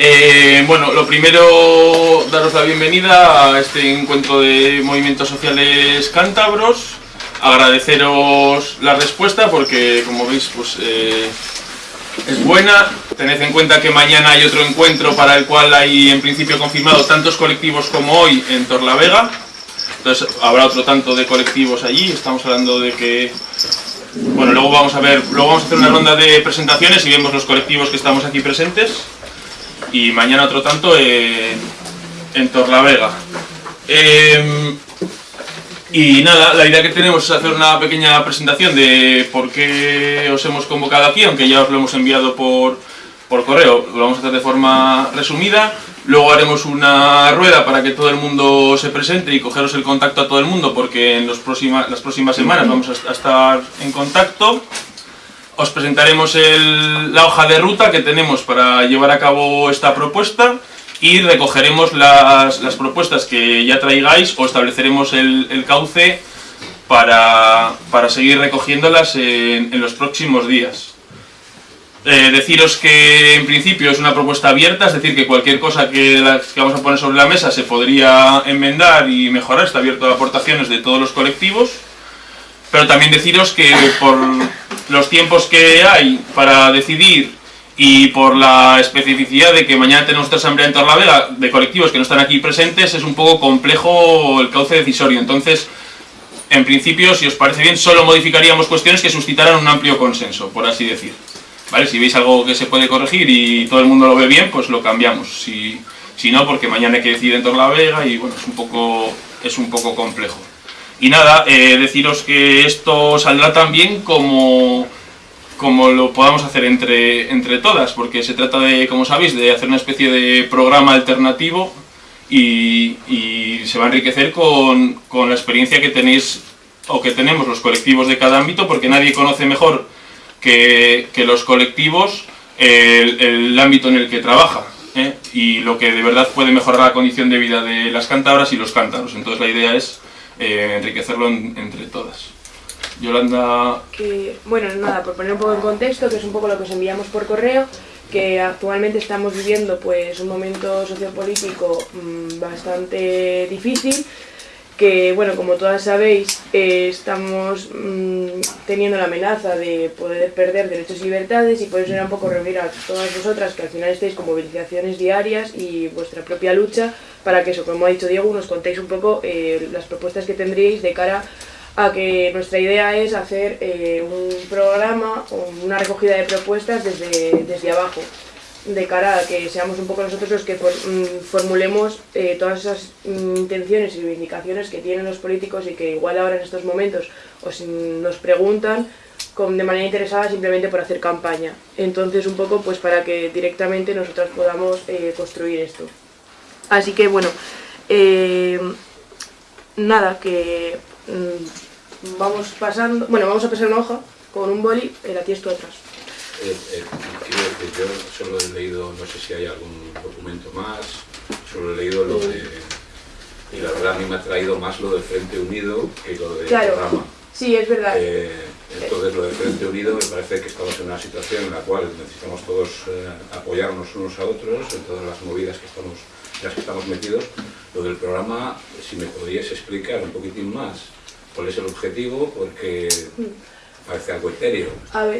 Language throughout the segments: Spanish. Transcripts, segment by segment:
Eh, bueno, lo primero, daros la bienvenida a este encuentro de movimientos sociales cántabros. Agradeceros la respuesta porque, como veis, pues eh, es buena. Tened en cuenta que mañana hay otro encuentro para el cual hay en principio confirmado tantos colectivos como hoy en Torlavega. Entonces habrá otro tanto de colectivos allí. Estamos hablando de que bueno, luego vamos a ver, luego vamos a hacer una ronda de presentaciones y vemos los colectivos que estamos aquí presentes. Y mañana otro tanto en, en Torlavega. Em, y nada, la idea que tenemos es hacer una pequeña presentación de por qué os hemos convocado aquí, aunque ya os lo hemos enviado por, por correo. Lo vamos a hacer de forma resumida. Luego haremos una rueda para que todo el mundo se presente y cogeros el contacto a todo el mundo, porque en los las próximas semanas vamos a estar en contacto. Os presentaremos la hoja de ruta que tenemos para llevar a cabo esta propuesta y recogeremos las, propuestas que ya traigáis o estableceremos el, cauce para, seguir recogiéndolas en los próximos días. Eh, deciros que en principio es una propuesta abierta, es decir, que cualquier cosa que, vamos a poner sobre la mesa se podría enmendar y mejorar, está abierto a aportaciones de todos los colectivos, pero también deciros que por los tiempos que hay para decidir y por la especificidad de que mañana tenemos otra asamblea en Torlavega de colectivos que no están aquí presentes, es un poco complejo el cauce decisorio, entonces en principio, si os parece bien, solo modificaríamos cuestiones que suscitaran un amplio consenso, por así decir. ¿Vale? Si veis algo que se puede corregir y todo el mundo lo ve bien, pues lo cambiamos. Si, si no, porque mañana hay que decidir en torno a la Vega y bueno, es un poco, es un poco complejo. Y nada, eh, deciros que esto saldrá tan bien como, como lo podamos hacer entre, entre todas, porque se trata de, como sabéis, de hacer una especie de programa alternativo y, se va a enriquecer con, con la experiencia que tenéis o que tenemos los colectivos de cada ámbito, porque nadie conoce mejor que, los colectivos el, ámbito en el que trabaja ¿eh? y lo que de verdad puede mejorar la condición de vida de las cántabras y los cántaros. Entonces la idea es eh, enriquecerlo entre todas. Yolanda... Que, bueno, nada, por poner un poco en contexto, que es un poco lo que os enviamos por correo, que actualmente estamos viviendo pues un momento sociopolítico mmm, bastante difícil, que, bueno, como todas sabéis, eh, estamos mm, teniendo la amenaza de poder perder derechos y libertades y por eso era un poco reunir a todas vosotras que al final estéis con movilizaciones diarias y vuestra propia lucha para que eso, como ha dicho Diego, nos contéis un poco eh, las propuestas que tendríais de cara a que nuestra idea es hacer eh, un programa o una recogida de propuestas desde, desde abajo de cara a que seamos un poco nosotros los que mm, formulemos eh, todas esas mm, intenciones y reivindicaciones que tienen los políticos y que igual ahora en estos momentos os nos preguntan con, de manera interesada simplemente por hacer campaña. Entonces un poco pues para que directamente nosotros podamos eh, construir esto. Así que bueno, eh, nada, que mm, vamos pasando, bueno, vamos a pasar una hoja con un boli, la tienes tú atrás. Eh, eh, yo solo he leído, no sé si hay algún documento más, solo he leído lo de... Y la verdad a mí me ha traído más lo del Frente Unido que lo del claro. programa. Sí, es verdad. Eh, entonces lo del Frente Unido me parece que estamos en una situación en la cual necesitamos todos apoyarnos unos a otros en todas las movidas que estamos, en las que estamos metidos. Lo del programa, si me podrías explicar un poquitín más cuál es el objetivo, porque... Mm parece algo etéreo.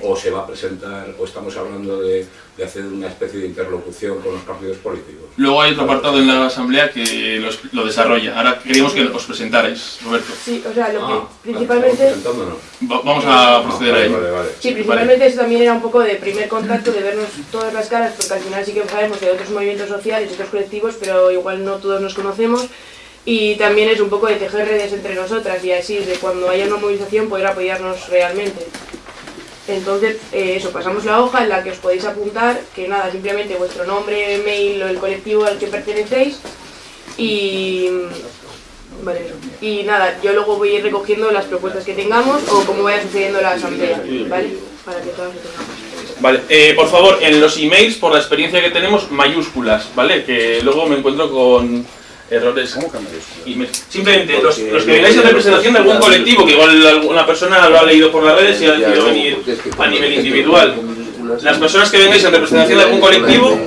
O se va a presentar, o estamos hablando de, de, hacer una especie de interlocución con los partidos políticos. Luego hay otro apartado en la Asamblea que lo desarrolla. Ahora queríamos que os presentarais, Roberto. Sí, o sea, lo que ah, principalmente... vamos a proceder a ello. Sí, principalmente eso también era un poco de primer contacto, de vernos todas las caras, porque al final sí que sabemos de otros movimientos sociales y otros colectivos, pero igual no todos nos conocemos y también es un poco de tejer redes entre nosotras y así de cuando haya una movilización poder apoyarnos realmente. Entonces, eh, eso, pasamos la hoja en la que os podéis apuntar, que nada, simplemente vuestro nombre, mail o el colectivo al que pertenecéis y... Vale, Y nada, yo luego voy a ir recogiendo las propuestas que tengamos o cómo vaya sucediendo la asamblea, ¿vale? Para que todas lo tengamos. Vale, eh, por favor, en los emails, por la experiencia que tenemos, mayúsculas, ¿vale? Que luego me encuentro con errores. ¿Cómo y Simplemente, los, los, que vengáis en representación de algún colectivo, que igual alguna persona lo ha leído por las redes y ha decidido venir a nivel individual. Las personas que vengáis en representación de algún colectivo,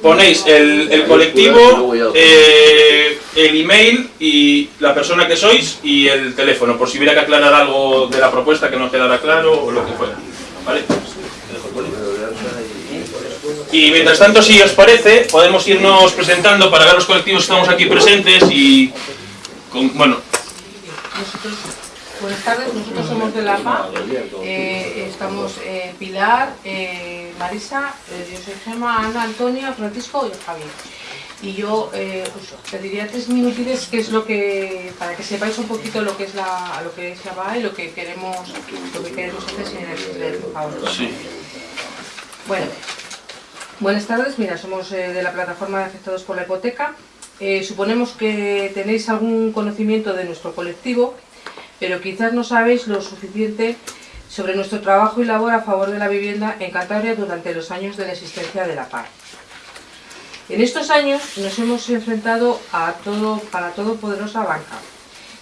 ponéis el, el colectivo, eh, el email y la persona que sois y el teléfono, por si hubiera que aclarar algo de la propuesta que no quedara claro o lo que fuera. ¿Vale? Y mientras tanto, si os parece, podemos irnos presentando para ver los colectivos que estamos aquí presentes y... Con, bueno, Nosotros, buenas tardes, nosotros somos de La Paz, eh, estamos eh, Pilar, eh, Marisa, eh, yo soy Gemma, Ana, Antonia, Francisco y Javier. Y yo os pediría tres minutitos que es lo que, para que sepáis un poquito lo que es la, lo que es la PA y lo que queremos, lo que queremos hacer sin el, favor. sí. Bueno, buenas tardes. Mira, somos eh, de la plataforma de afectados por la hipoteca. Eh, suponemos que tenéis algún conocimiento de nuestro colectivo, pero quizás no sabéis lo suficiente sobre nuestro trabajo y labor a favor de la vivienda en Cantabria durante los años de la existencia de la PAR. En estos años nos hemos enfrentado a, todo, a la todopoderosa banca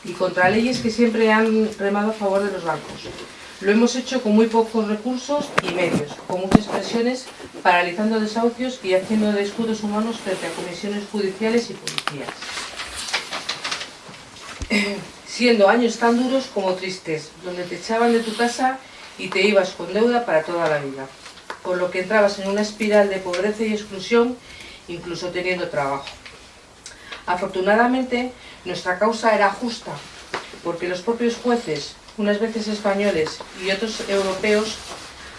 y contra leyes que siempre han remado a favor de los bancos. Lo hemos hecho con muy pocos recursos y medios, con muchas presiones, paralizando desahucios y haciendo de escudos humanos frente a comisiones judiciales y policías. Siendo años tan duros como tristes, donde te echaban de tu casa y te ibas con deuda para toda la vida, por lo que entrabas en una espiral de pobreza y exclusión, incluso teniendo trabajo. Afortunadamente, nuestra causa era justa, porque los propios jueces, unas veces españoles y otros europeos,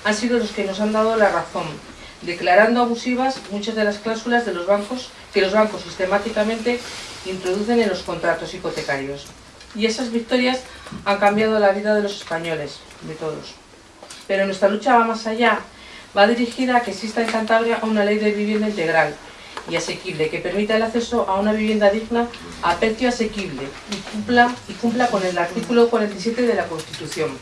han sido los que nos han dado la razón, declarando abusivas muchas de las cláusulas de los bancos que los bancos sistemáticamente introducen en los contratos hipotecarios. Y esas victorias han cambiado la vida de los españoles, de todos. Pero nuestra lucha va más allá, va dirigida a que exista en Cantabria una ley de vivienda integral y asequible que permita el acceso a una vivienda digna a precio asequible y cumpla, y cumpla con el artículo 47 de la Constitución.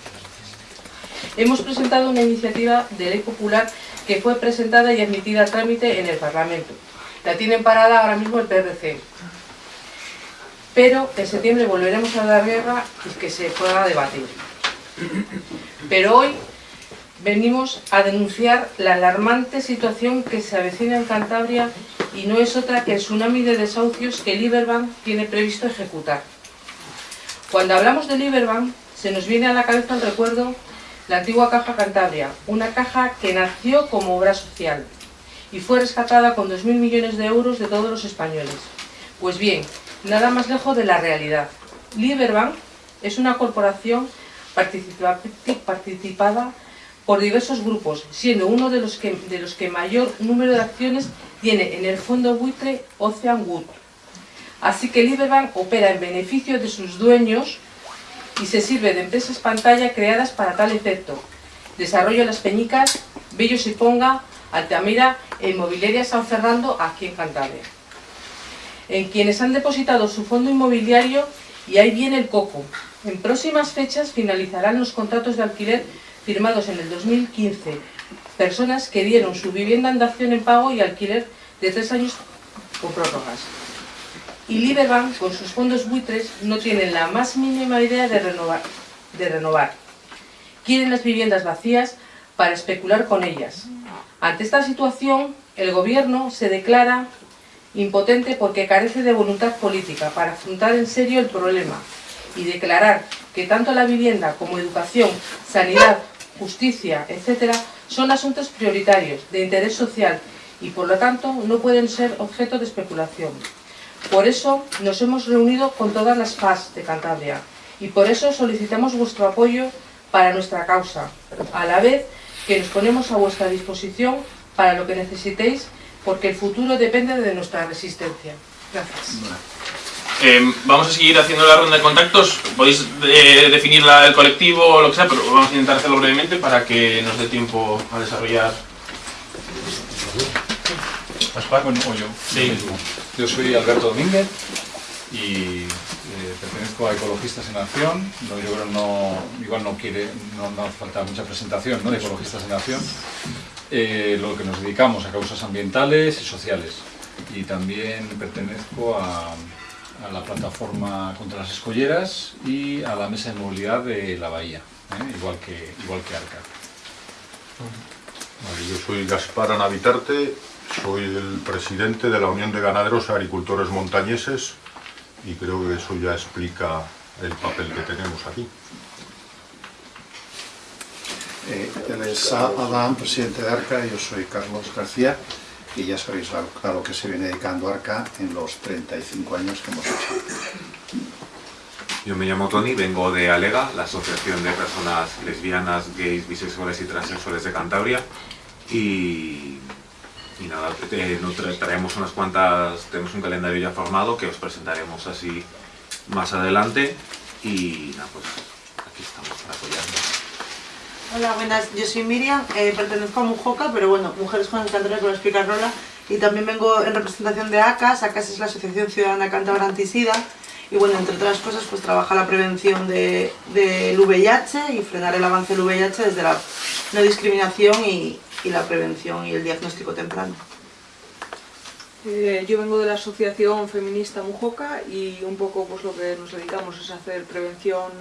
Hemos presentado una iniciativa de ley popular que fue presentada y admitida a trámite en el Parlamento. La tienen parada ahora mismo el PRC. Pero en septiembre volveremos a dar guerra y que se pueda debatir. Pero hoy venimos a denunciar la alarmante situación que se avecina en Cantabria y no es otra que el tsunami de desahucios que Liberbank tiene previsto ejecutar. Cuando hablamos de Liberbank, se nos viene a la cabeza el recuerdo la antigua Caja Cantabria, una caja que nació como obra social y fue rescatada con 2.000 millones de euros de todos los españoles. Pues bien, nada más lejos de la realidad. Liberbank es una corporación participa- participada por diversos grupos, siendo uno de los, que, de los que mayor número de acciones tiene en el fondo buitre Ocean Wood. Así que Liberbank opera en beneficio de sus dueños y se sirve de empresas pantalla creadas para tal efecto. Desarrollo Las Peñicas, Bellos y Ponga, Altamira e Inmobiliaria San Fernando aquí en Cantabria. En quienes han depositado su fondo inmobiliario y ahí viene el coco. En próximas fechas finalizarán los contratos de alquiler firmados en el 2015. Personas que dieron su vivienda en dación en pago y alquiler de tres años con prórrogas. Y Liberbank, con sus fondos buitres, no tienen la más mínima idea de renovar. De renovar. Quieren las viviendas vacías para especular con ellas. Ante esta situación, el gobierno se declara impotente porque carece de voluntad política para afrontar en serio el problema y declarar que tanto la vivienda como educación, sanidad, justicia, etc., son asuntos prioritarios de interés social y por lo tanto no pueden ser objeto de especulación. Por eso nos hemos reunido con todas las FAS de Cantabria y por eso solicitamos vuestro apoyo para nuestra causa, a la vez que nos ponemos a vuestra disposición para lo que necesitéis, porque el futuro depende de nuestra resistencia. Gracias. Eh, vamos a seguir haciendo la ronda de contactos. Podéis eh, definir la- el colectivo o lo que sea, pero vamos a intentar hacerlo brevemente para que nos dé tiempo a desarrollar. Pascual, bueno, o yo. Sí. Yo soy Alberto Domínguez y eh, pertenezco a Ecologistas en Acción. No, yo creo no, igual no quiere, no, no hace falta mucha presentación ¿no? de Ecologistas en Acción. Eh, lo que nos dedicamos a causas ambientales y sociales. Y también pertenezco a, a la plataforma contra las escolleras y a la mesa de movilidad de la Bahía, ¿eh? igual que igual que Arca. Vale, yo soy Gaspar Anavitarte, soy el presidente de la Unión de Ganaderos Agricultores Montañeses y creo que eso ya explica el papel que tenemos aquí. Eh, él es Adán, presidente de ARCA, yo soy Carlos García y ya sabéis a, lo que se viene dedicando ARCA en los 35 años que hemos hecho. Yo me llamo Tony, vengo de Alega, la Asociación de Personas Lesbianas, Gays, Bisexuales y Transexuales de Cantabria y, y nada, eh, traemos unas cuantas, tenemos un calendario ya formado que os presentaremos así más adelante y nada, pues aquí estamos. Hola, buenas. Yo soy Miriam, eh, pertenezco a Mujoca, pero bueno, Mujeres con Cantabria, como explica Rola, y también vengo en representación de ACAS. ACAS es la Asociación Ciudadana Cántabra Antisida, y bueno, entre otras cosas, pues trabaja la prevención de- del VIH y frenar el avance del VIH desde la no discriminación y, la prevención y el diagnóstico temprano. Eh, yo vengo de la Asociación Feminista Mujoca y un poco pues lo que nos dedicamos es hacer prevención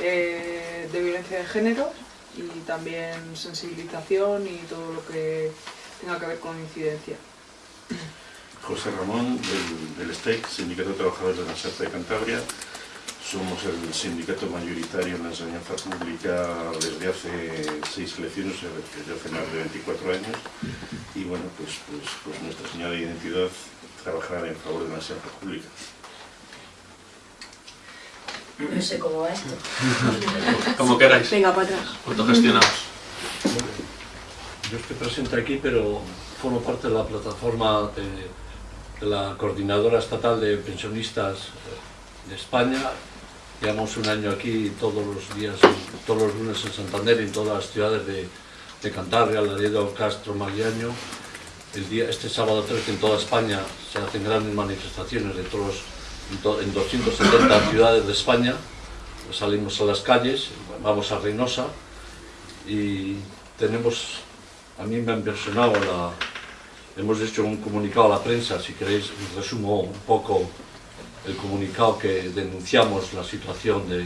eh, de violencia de género y también sensibilización y todo lo que tenga que ver con incidencia. José Ramón, del, del STEC, Sindicato de Trabajadores de la SERTA de Cantabria. Somos el sindicato mayoritario en la enseñanza pública desde hace seis elecciones, desde hace más de 24 años. Y bueno, pues, pues, pues nuestra señal de identidad trabajar en favor de la enseñanza pública. No sé cómo va esto. Como queráis. Venga, para atrás. Autogestionados. Yo estoy presente aquí, pero formo parte de la plataforma de, de la Coordinadora Estatal de Pensionistas de España. Llevamos un año aquí todos los días, todos los lunes en Santander y en todas las ciudades de, de Cantabria, Laredo, Castro, Magliaño. El día, este sábado 13 en toda España se hacen grandes manifestaciones de todos, to- en 270 ciudades de España. Salimos a las calles, vamos a Reynosa y tenemos, a mí me ha impresionado la, hemos hecho un comunicado a la prensa, si queréis resumo un poco el comunicado que denunciamos la situación de,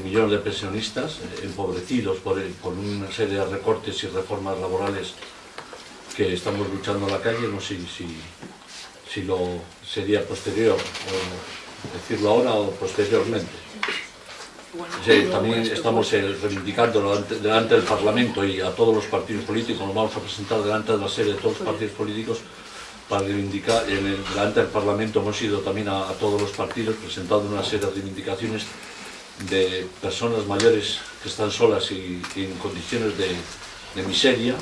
millones de pensionistas eh, empobrecidos por una serie de recortes y reformas laborales que estamos luchando en la calle, no sé si, si lo sería posterior o decirlo ahora o posteriormente. Sí, también estamos eh, reivindicando delante, del Parlamento y a todos los partidos políticos, nos vamos a presentar delante de la sede de todos los partidos políticos para reivindicar, delante del Parlamento hemos ido también a, a todos los partidos presentando una serie de reivindicaciones de personas mayores que están solas y, y en condiciones de, de miseria.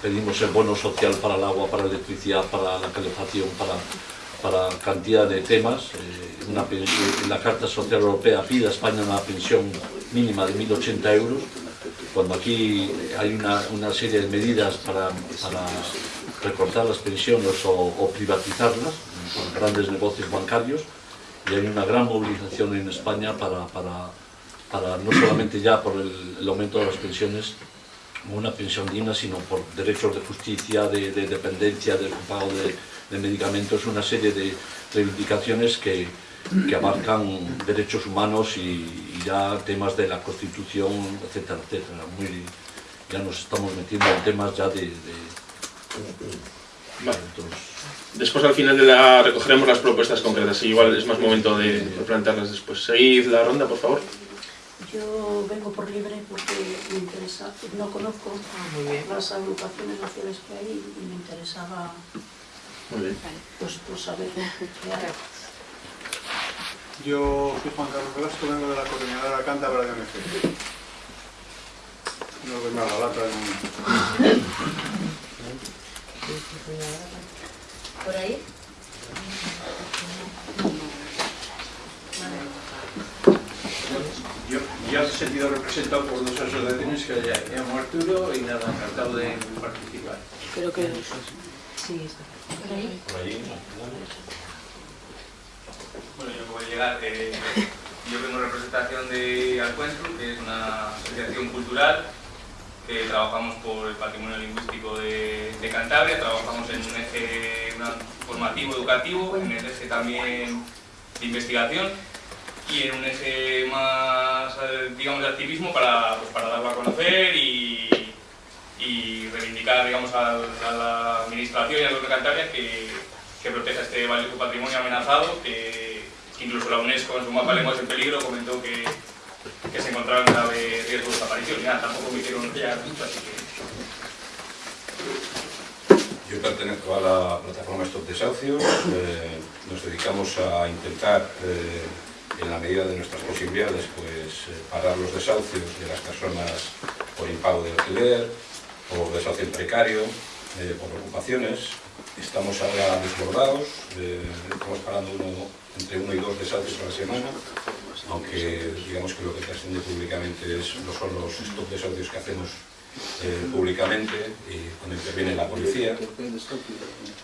Pedimos el bono social para el agua, para la electricidad, para la calefacción, para, para cantidad de temas. Eh, pensión- la Carta Social Europea pide a España una pensión mínima de 1.080 euros, cuando aquí hay una, serie de medidas para, recortar las pensiones o, privatizarlas con grandes negocios bancarios y hay una gran movilización en España para, para, para no solamente ya por el, el aumento de las pensiones, una pensión digna, sino por derechos de justicia, de, de dependencia, del pago de, de medicamentos, una serie de reivindicaciones que, que abarcan derechos humanos y, y ya temas de la Constitución, etcétera, etcétera. Muy, ya nos estamos metiendo en temas ya de... de- Vale. Después al final de la recogeremos las propuestas concretas y igual es más momento de, de plantearlas después. Seguid la ronda, por favor. Yo vengo por libre porque me interesa, no conozco las agrupaciones sociales que hay y me interesaba Muy bien. pues, pues qué hay. Yo soy Juan Carlos Velasco, vengo de la coordinadora cántabra de ONG. No doy más la lata en ¿Por ahí? Yo, yo ese sentido represento por dos asociaciones que ya llamo Arturo y nada, encantado de participar. Creo que Sí, está. ¿Por ahí? Bueno, yo acabo de llegar. eh, yo vengo en representación de Alcuentro, que es una asociación cultural que trabajamos por el patrimonio lingüístico de, Cantabria, trabajamos en un eje formativo educativo, en el eje también de investigación y en un eje más, eh, digamos, de activismo para, pues, para darlo a conocer y, y reivindicar digamos, a, la administración y al gobierno de que, que proteja este valioso patrimonio amenazado, que, incluso la UNESCO en su mapa lenguas en peligro comentó que, que se encontraba en grave riesgo de desaparición. Ya, tampoco me hicieron ya mucho, así que... Yo pertenezco a la plataforma Stop Desahucios, eh, nos dedicamos a intentar, eh, en la medida de nuestras posibilidades, pues eh, parar los desahucios de las personas por impago de alquiler, por desahucio precario, eh, por ocupaciones. Estamos ahora desbordados, eh, estamos parando uno, entre uno y dos desahucios a la semana, aunque digamos que lo que trasciende públicamente es, no son los stop desahucios que hacemos eh, públicamente y cuando interviene la policía.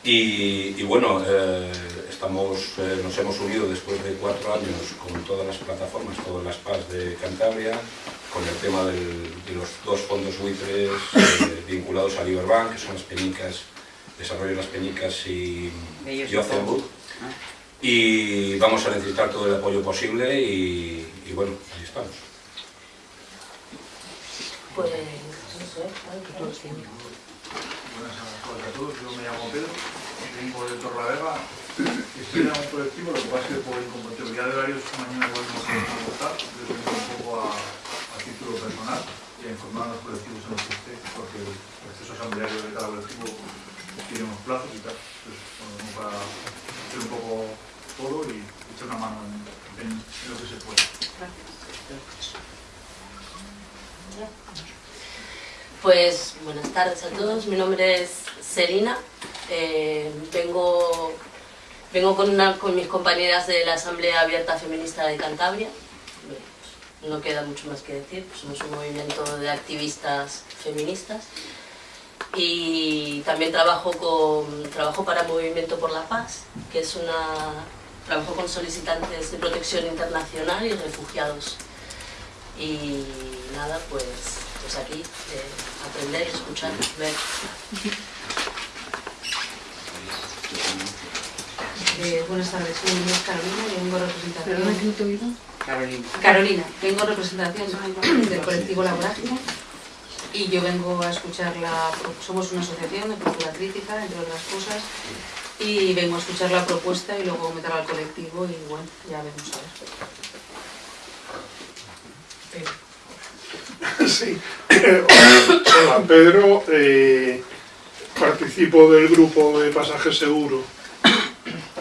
Y, y bueno, eh, estamos, eh, nos hemos unido después de cuatro años con todas las plataformas, todas las PAS de Cantabria, con el tema del, de los dos fondos buitres eh, vinculados a Liberbank, que son las peñicas, Desarrollo de las Peñicas y, y Book. Y vamos a necesitar todo el apoyo posible y, y bueno, ahí estamos. Pues, Buenas tardes a todos, yo me llamo Pedro, vengo de Torlavega, estoy en un colectivo, lo que pasa es que por incompatibilidad de horarios mañana igual no podemos votar, yo vengo un poco a, a título personal y a informar a los colectivos en los que esté, porque el proceso asambleario de cada colectivo tiene unos plazos y tal, entonces bueno, para hacer un poco todo y echar una mano en, en, en lo que se pueda. Pues buenas tardes a todos, mi nombre es Selina, eh, vengo, vengo con, una, con mis compañeras de la Asamblea Abierta Feminista de Cantabria, no queda mucho más que decir, pues somos un movimiento de activistas feministas. Y también trabajo, con, trabajo para Movimiento por la Paz, que es una, trabajo con solicitantes de protección internacional y refugiados. Y nada, pues, pues aquí eh, aprender, escuchar, ver. Eh, buenas tardes, mi nombre es Carolina y vengo en representación... ¿Perdona que no te he oído? Carolina. Carolina, vengo en representación del colectivo La Vorágine y yo vengo a escuchar la... Somos una asociación de cultura crítica, entre otras cosas, y vengo a escuchar la propuesta y luego meter al colectivo y bueno, ya veremos a ver. Sí. Hola, Pedro. Eh, participo del grupo de Pasaje Seguro,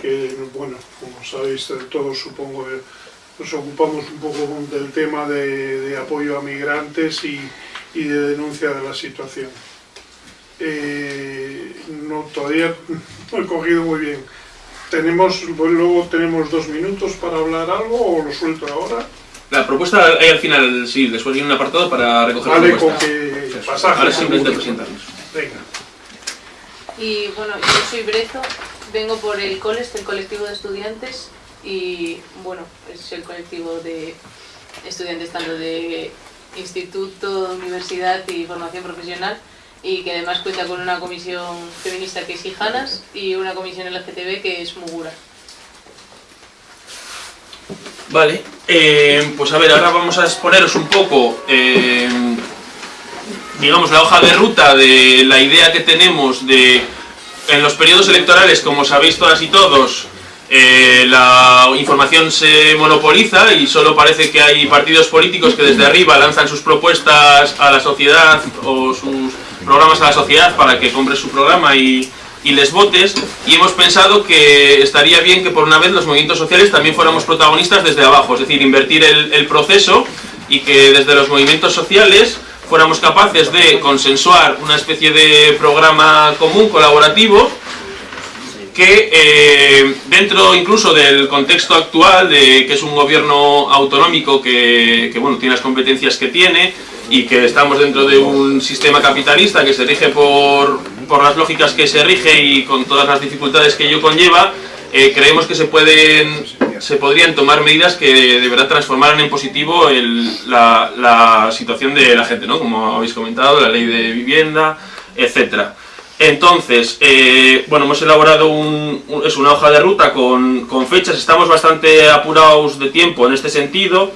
que, bueno, como sabéis todos, supongo que nos ocupamos un poco del tema de, apoyo a migrantes y, y, de denuncia de la situación. Eh, no, todavía no he cogido muy bien. Tenemos, luego tenemos dos minutos para hablar algo o lo suelto ahora. La propuesta hay al final, sí, después viene un apartado para recoger vale, la propuesta. con que pasaje Ahora simplemente presentarnos. Venga. Y bueno, yo soy Brezo, vengo por el COLES, el colectivo de estudiantes, y bueno, es el colectivo de estudiantes tanto de instituto, universidad y formación profesional, y que además cuenta con una comisión feminista que es Hijanas y una comisión LGTB que es Mugura. Vale, eh, pues a ver, ahora vamos a exponeros un poco, eh, digamos, la hoja de ruta de la idea que tenemos de, en los periodos electorales, como sabéis todas y todos, eh, la información se monopoliza y solo parece que hay partidos políticos que desde arriba lanzan sus propuestas a la sociedad o sus programas a la sociedad para que compre su programa y, y les votes y hemos pensado que estaría bien que por una vez los movimientos sociales también fuéramos protagonistas desde abajo, es decir, invertir el, proceso y que desde los movimientos sociales fuéramos capaces de consensuar una especie de programa común, colaborativo, que eh, dentro incluso del contexto actual, de que es un gobierno autonómico que, que, bueno, tiene las competencias que tiene y que estamos dentro de un sistema capitalista que se rige por, por las lógicas que se rige y con todas las dificultades que ello conlleva, eh, creemos que se pueden se podrían tomar medidas que de verdad en positivo la, situación de la gente, ¿no? como habéis comentado, la ley de vivienda, etcétera. Entonces, eh, bueno, hemos elaborado es una hoja de ruta con, con, fechas, estamos bastante apurados de tiempo en este sentido.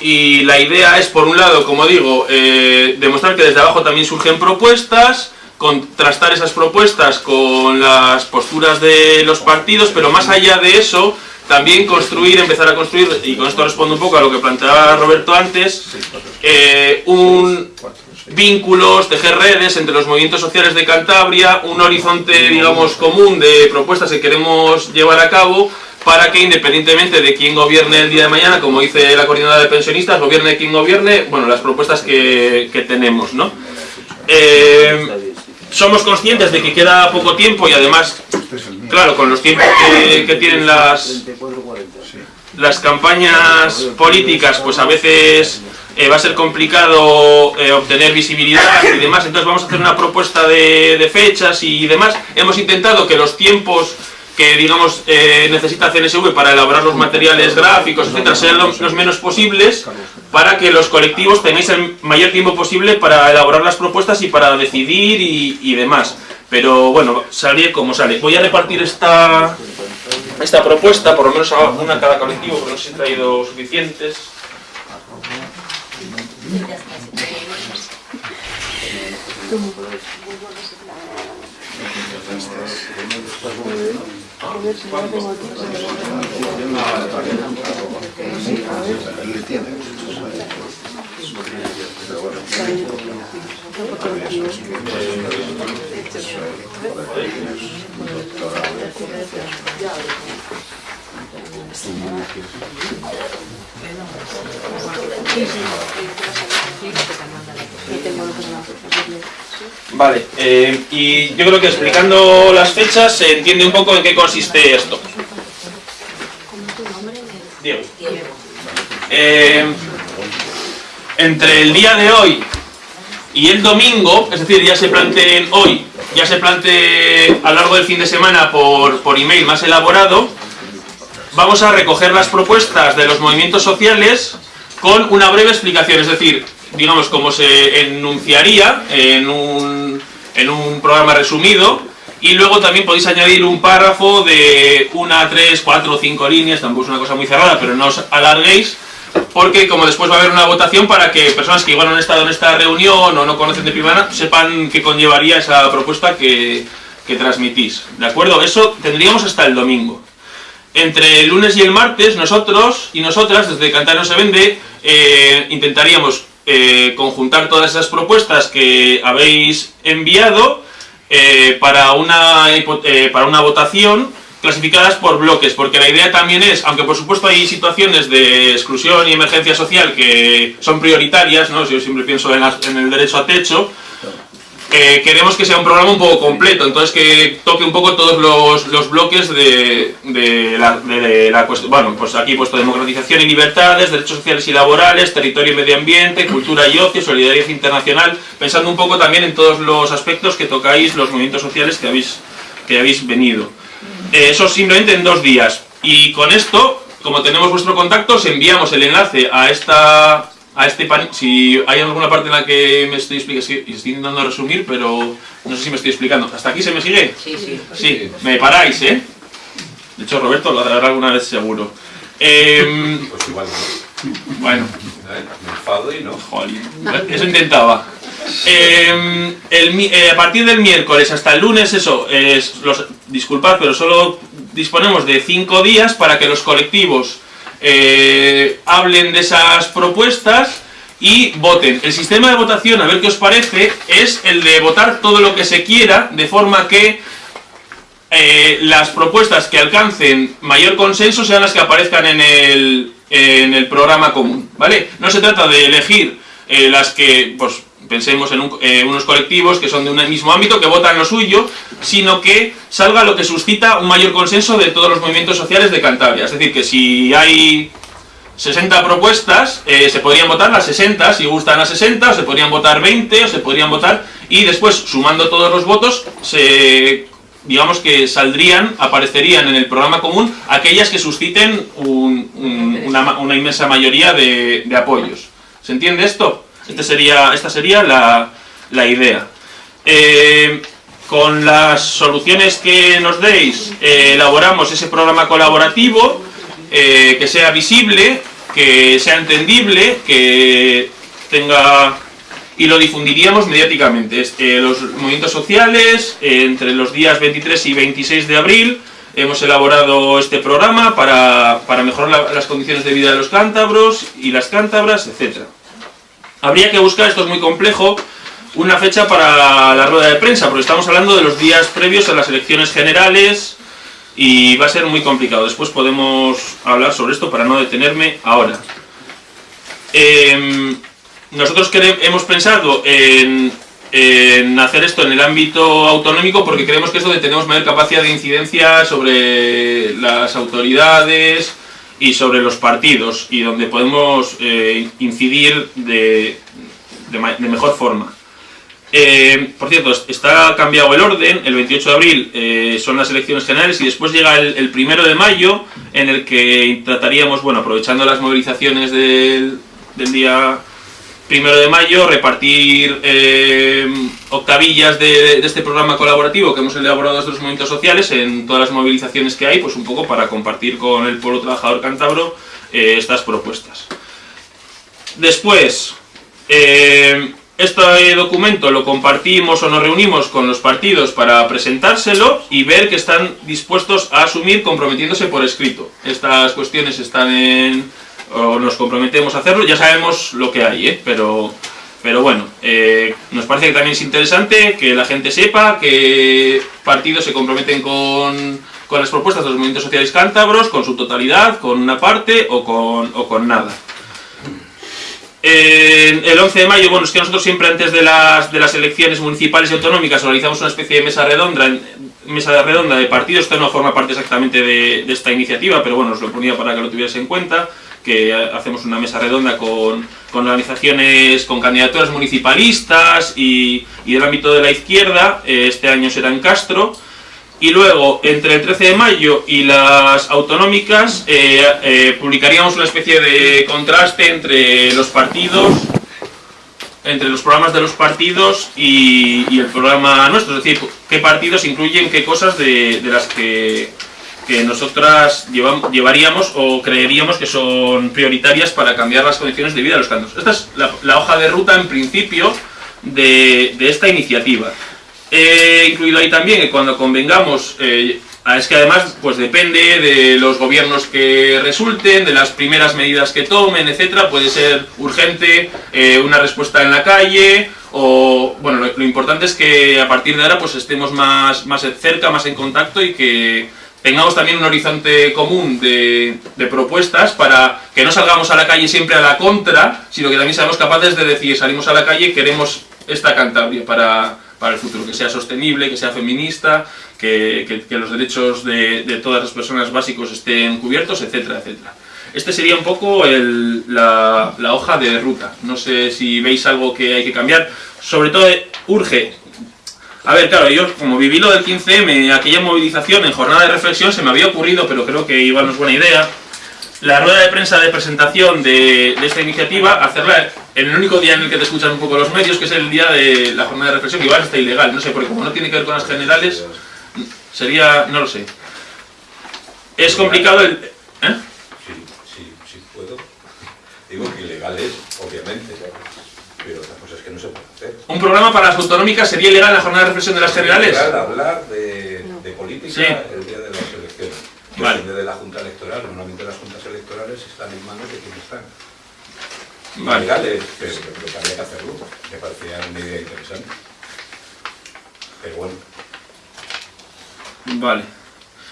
Y la idea es, por un lado, como digo, eh, demostrar que desde abajo también surgen propuestas, contrastar esas propuestas con las posturas de los partidos, pero más allá de eso, también construir, empezar a construir, y con esto respondo un poco a lo que planteaba Roberto antes, eh, un vínculos, tejer redes entre los movimientos sociales de Cantabria, un horizonte, digamos, común de propuestas que queremos llevar a cabo para que independientemente de quién gobierne el día de mañana, como dice la coordinadora de pensionistas, gobierne quien gobierne, bueno, las propuestas que, que tenemos, ¿no? Eh, somos conscientes de que queda poco tiempo y además, claro, con los tiempos que, que tienen las, las campañas políticas, pues a veces eh, va a ser complicado eh, obtener visibilidad y demás, entonces vamos a hacer una propuesta de, de fechas y demás. Hemos intentado que los tiempos que digamos eh, necesita CNSV para elaborar los materiales gráficos, etcétera, sean los, los menos posibles para que los colectivos tengáis el mayor tiempo posible para elaborar las propuestas y para decidir y, y demás. Pero bueno, sale como sale. Voy a repartir esta, esta propuesta, por lo menos a una a cada colectivo, porque no sé si he traído suficientes. Doctorado Vale, eh, y yo creo que explicando las fechas se entiende un poco en qué consiste esto. Diego. Eh, entre el día de hoy y el domingo, es decir, ya se planteen hoy, ya se plantee a lo largo del fin de semana por, por email más elaborado, vamos a recoger las propuestas de los movimientos sociales con una breve explicación, es decir, digamos, como se enunciaría en un, en un programa resumido, y luego también podéis añadir un párrafo de una, tres, cuatro o cinco líneas, tampoco es una cosa muy cerrada, pero no os alarguéis, porque como después va a haber una votación para que personas que igual no han estado en esta reunión o no conocen de primera sepan qué conllevaría esa propuesta que, que transmitís. ¿De acuerdo? Eso tendríamos hasta el domingo. Entre el lunes y el martes, nosotros y nosotras, desde Cantar no se vende, eh, intentaríamos eh, conjuntar todas esas propuestas que habéis enviado eh, para, una, para una votación clasificadas por bloques, porque la idea también es, aunque por supuesto hay situaciones de exclusión y emergencia social que son prioritarias, ¿no? yo siempre pienso en, en el derecho a techo, queremos que sea un programa un poco completo, entonces que toque un poco todos los, los bloques de, de la cuestión. Bueno, pues aquí he puesto democratización y libertades, derechos sociales y laborales, territorio y medio ambiente, cultura y ocio, solidaridad internacional, pensando un poco también en todos los aspectos que tocáis los movimientos sociales que habéis, que habéis venido. Eh, eso simplemente en dos días. Y con esto, como tenemos vuestro contacto, os enviamos el enlace a esta a este pan si hay alguna parte en la que me estoy explicando, estoy intentando resumir, pero no sé si me estoy explicando. ¿Hasta aquí se me sigue? Sí, sí. Sí, me paráis, ¿eh? De hecho, Roberto lo hará alguna vez seguro. Em, Pues igual no. bueno, Me enfado y no. Jolín, eso intentaba. Eh, el mi- eh, a partir del miércoles hasta el lunes, eso, es, los, disculpad, pero solo disponemos de cinco días para que los colectivos eh, hablen de esas propuestas y voten. El sistema de votación, a ver qué os parece, es el de votar todo lo que se quiera, de forma que eh, las propuestas que alcancen mayor consenso sean las que aparezcan en el, en el programa común, ¿vale? No se trata de elegir eh, las que, pues, pensemos en eh, unos colectivos que son de un mismo ámbito, que votan lo suyo, sino que salga lo que suscita un mayor consenso de todos los movimientos sociales de Cantabria. Es decir, que si hay 60 propuestas, eh, se podrían votar las 60, si gustan las 60, o se podrían votar 20, o se podrían votar, y después, sumando todos los votos, se, digamos que saldrían, aparecerían en el programa común aquellas que susciten un- un- una, una inmensa mayoría de apoyos. ¿Se entiende esto? Este sería, esta sería la, la idea. Eh, con las soluciones que nos deis, eh, elaboramos ese programa colaborativo eh, que sea visible, que sea entendible, que tenga y lo difundiríamos mediáticamente. Los movimientos sociales, entre los días 23 y 26 de abril, hemos elaborado este programa para, para mejorar las condiciones de vida de los cántabros y las cántabras, etc. Habría que buscar, esto es muy complejo, una fecha para la rueda de prensa, porque estamos hablando de los días previos a las elecciones generales y va a ser muy complicado. Después podemos hablar sobre esto para no detenerme ahora. Em, nosotros hemos pensado en, hacer esto en el ámbito autonómico porque creemos que eso de tenemos mayor capacidad de incidencia sobre las autoridades y sobre los partidos y donde podemos eh, incidir de, mejor forma. Eh, por cierto, está cambiado el orden, el 28 de abril eh, son las elecciones generales y después llega el, el, primero de mayo en el que trataríamos, bueno, aprovechando las movilizaciones del, del día primero de mayo, repartir eh, octavillas de, este programa colaborativo que hemos elaborado estos movimientos sociales en todas las movilizaciones que hay, pues un poco para compartir con el pueblo trabajador cántabro eh, estas propuestas. Después, eh, este documento lo compartimos o nos reunimos con los partidos para presentárselo y ver que están dispuestos a asumir comprometiéndose por escrito. Estas cuestiones están en o nos comprometemos a hacerlo, ya sabemos lo que hay, ¿eh? pero, pero bueno, eh, nos parece que también es interesante que la gente sepa que partidos se comprometen con, con las propuestas de los movimientos sociales cántabros, con su totalidad, con una parte o con, o con nada. el 11 de mayo, bueno, es que nosotros siempre antes de las, de las elecciones municipales y autonómicas organizamos una especie de mesa redonda, mesa redonda de partidos, esto no forma parte exactamente de, de esta iniciativa, pero bueno, os lo ponía para que lo tuvierais en cuenta que hacemos una mesa redonda con, organizaciones, con candidaturas municipalistas y, del ámbito de la izquierda, eh, este año será en Castro, y luego entre el 13 de mayo y las autonómicas eh, eh, publicaríamos una especie de contraste entre los partidos, entre los programas de los partidos y, el programa nuestro, es decir, qué partidos incluyen qué cosas de las que que nosotras llevaríamos o creeríamos que son prioritarias para cambiar las condiciones de vida de los cantos. Esta es la, hoja de ruta en principio de, esta iniciativa. He incluido ahí también que cuando convengamos, eh, es que además pues depende de los gobiernos que resulten, de las primeras medidas que tomen, etcétera, puede ser urgente eh, una respuesta en la calle, o bueno, lo, lo, importante es que a partir de ahora pues estemos más, más cerca, más en contacto y que tengamos también un horizonte común de, propuestas para que no salgamos a la calle siempre a la contra, sino que también seamos capaces de decir, salimos a la calle, queremos esta Cantabria para, para el futuro, que sea sostenible, que sea feminista, que, los derechos de, todas las personas básicos estén cubiertos, etcétera, etcétera. Este sería un poco la, la hoja de ruta. No sé si veis algo que hay que cambiar. Sobre todo urge a ver, claro, yo como viví lo del 15M, aquella movilización en jornada de reflexión, se me había ocurrido, pero creo que igual no es buena idea, la rueda de prensa de presentación de, esta iniciativa, hacerla en el único día en el que te escuchan un poco los medios, que es el día de la jornada de reflexión, que igual está ilegal, no sé, porque como no tiene que ver con las generales, sería, no lo sé. Es complicado el... ¿eh? Sí, sí, sí puedo. Digo que ilegal es, obviamente, pero otra cosa es que no se puede hacer. ¿Un programa para las autonómicas sería ilegal en la jornada de reflexión de las generales? Es hablar de, de política el día de las elecciones. Vale. Depende de la Junta Electoral. Normalmente las juntas electorales están en manos de quienes están. Vale. Legales, pero, pero habría que hacerlo. Me parecía una idea interesante. Pero bueno. Vale.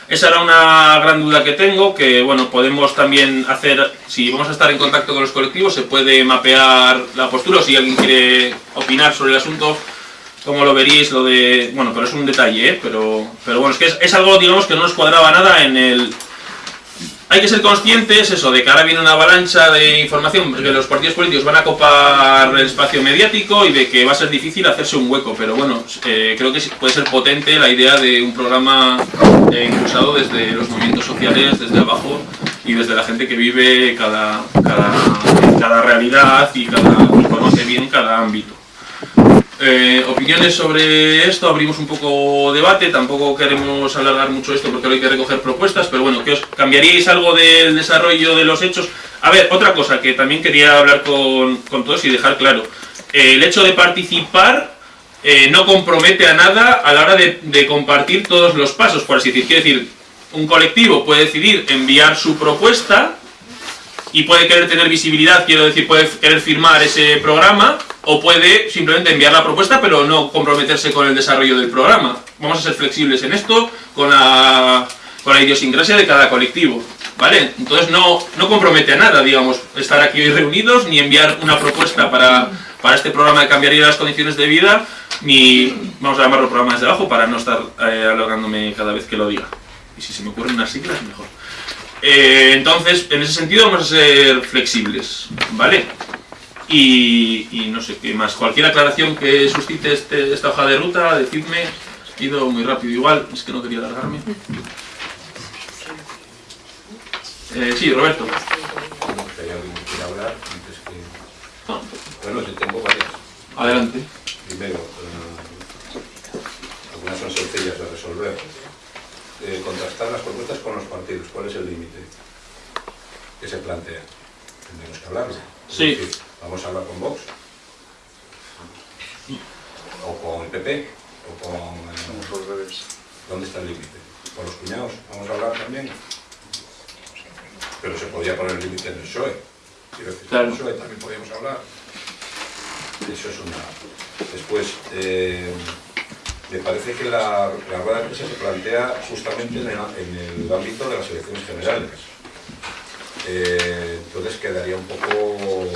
Esa era una gran duda que tengo, que bueno, podemos también hacer, si vamos a estar en contacto con los colectivos, se puede mapear la postura, o si alguien quiere opinar sobre el asunto, como lo veréis, lo de... Bueno, pero es un detalle, ¿eh? Pero, pero bueno, es que es algo, digamos, que no nos cuadraba nada en el, hay que ser conscientes eso, de que ahora viene una avalancha de información, que los partidos políticos van a copar el espacio mediático y de que va a ser difícil hacerse un hueco, pero bueno, eh, creo que puede ser potente la idea de un programa eh, impulsado desde los movimientos sociales, desde abajo y desde la gente que vive cada, cada, cada realidad y cada, conoce bien cada ámbito. Eh, opiniones sobre esto, abrimos un poco debate, tampoco queremos alargar mucho esto porque hay que recoger propuestas, pero bueno, que os cambiaríais algo del desarrollo de los hechos. A ver, otra cosa que también quería hablar con, con todos y dejar claro. Eh, el hecho de participar eh, no compromete a nada a la hora de, compartir todos los pasos, por así decir. Quiere decir, un colectivo puede decidir enviar su propuesta y puede querer tener visibilidad, quiero decir, puede querer firmar ese programa o puede simplemente enviar la propuesta pero no comprometerse con el desarrollo del programa. Vamos a ser flexibles en esto con la, con la idiosincrasia de cada colectivo. ¿Vale? Entonces no, no compromete a nada, digamos, estar aquí hoy reunidos, ni enviar una propuesta para, para este programa de cambiaría las condiciones de vida, ni, vamos a llamarlo programa desde abajo para no estar eh, alargándome cada vez que lo diga. Y si se me ocurren unas siglas, mejor. Eh, entonces, en ese sentido vamos a ser flexibles, ¿vale? Y, y no sé qué más. Cualquier aclaración que suscite este- esta hoja de ruta, decidme. He ido muy rápido igual, es que no quería alargarme. Eh, sí, Roberto. Antes que... Bueno, yo tengo varias. Adelante. Primero, eh, algunas son sencillas de resolver. Eh, contrastar las propuestas con los partidos. ¿Cuál es el límite que se plantea? Tendremos que hablarlo. Es Sí. decir, Vamos a hablar con Vox. O con el PP. O con... eh, ¿Dónde está el límite? ¿Con los cuñados? ¿Vamos a hablar también? Pero se podía poner el límite en el PSOE. Quiero decir, Claro. en el PSOE también podíamos hablar. Eso es una... Después, eh, me parece que la, la rueda de prensa se plantea justamente en el, en el ámbito de las elecciones generales. Eh, entonces quedaría un poco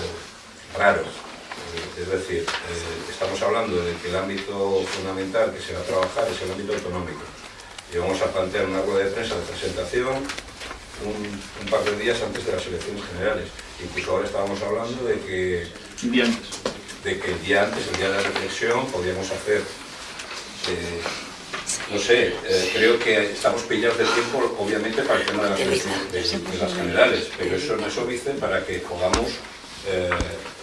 raro. Eh, Es decir, eh, estamos hablando de que el ámbito fundamental que se va a trabajar es el ámbito autonómico. Y vamos a plantear una rueda de prensa de presentación un, un par de días antes de las elecciones generales. Incluso ahora estábamos hablando de que Un día antes. de que el día antes, el día de la reflexión, podríamos hacer, eh, no sé, eh, creo que estamos pillados del tiempo, obviamente, para el tema de las, elecciones- de, de las generales, pero eso no es óbice para que podamos eh,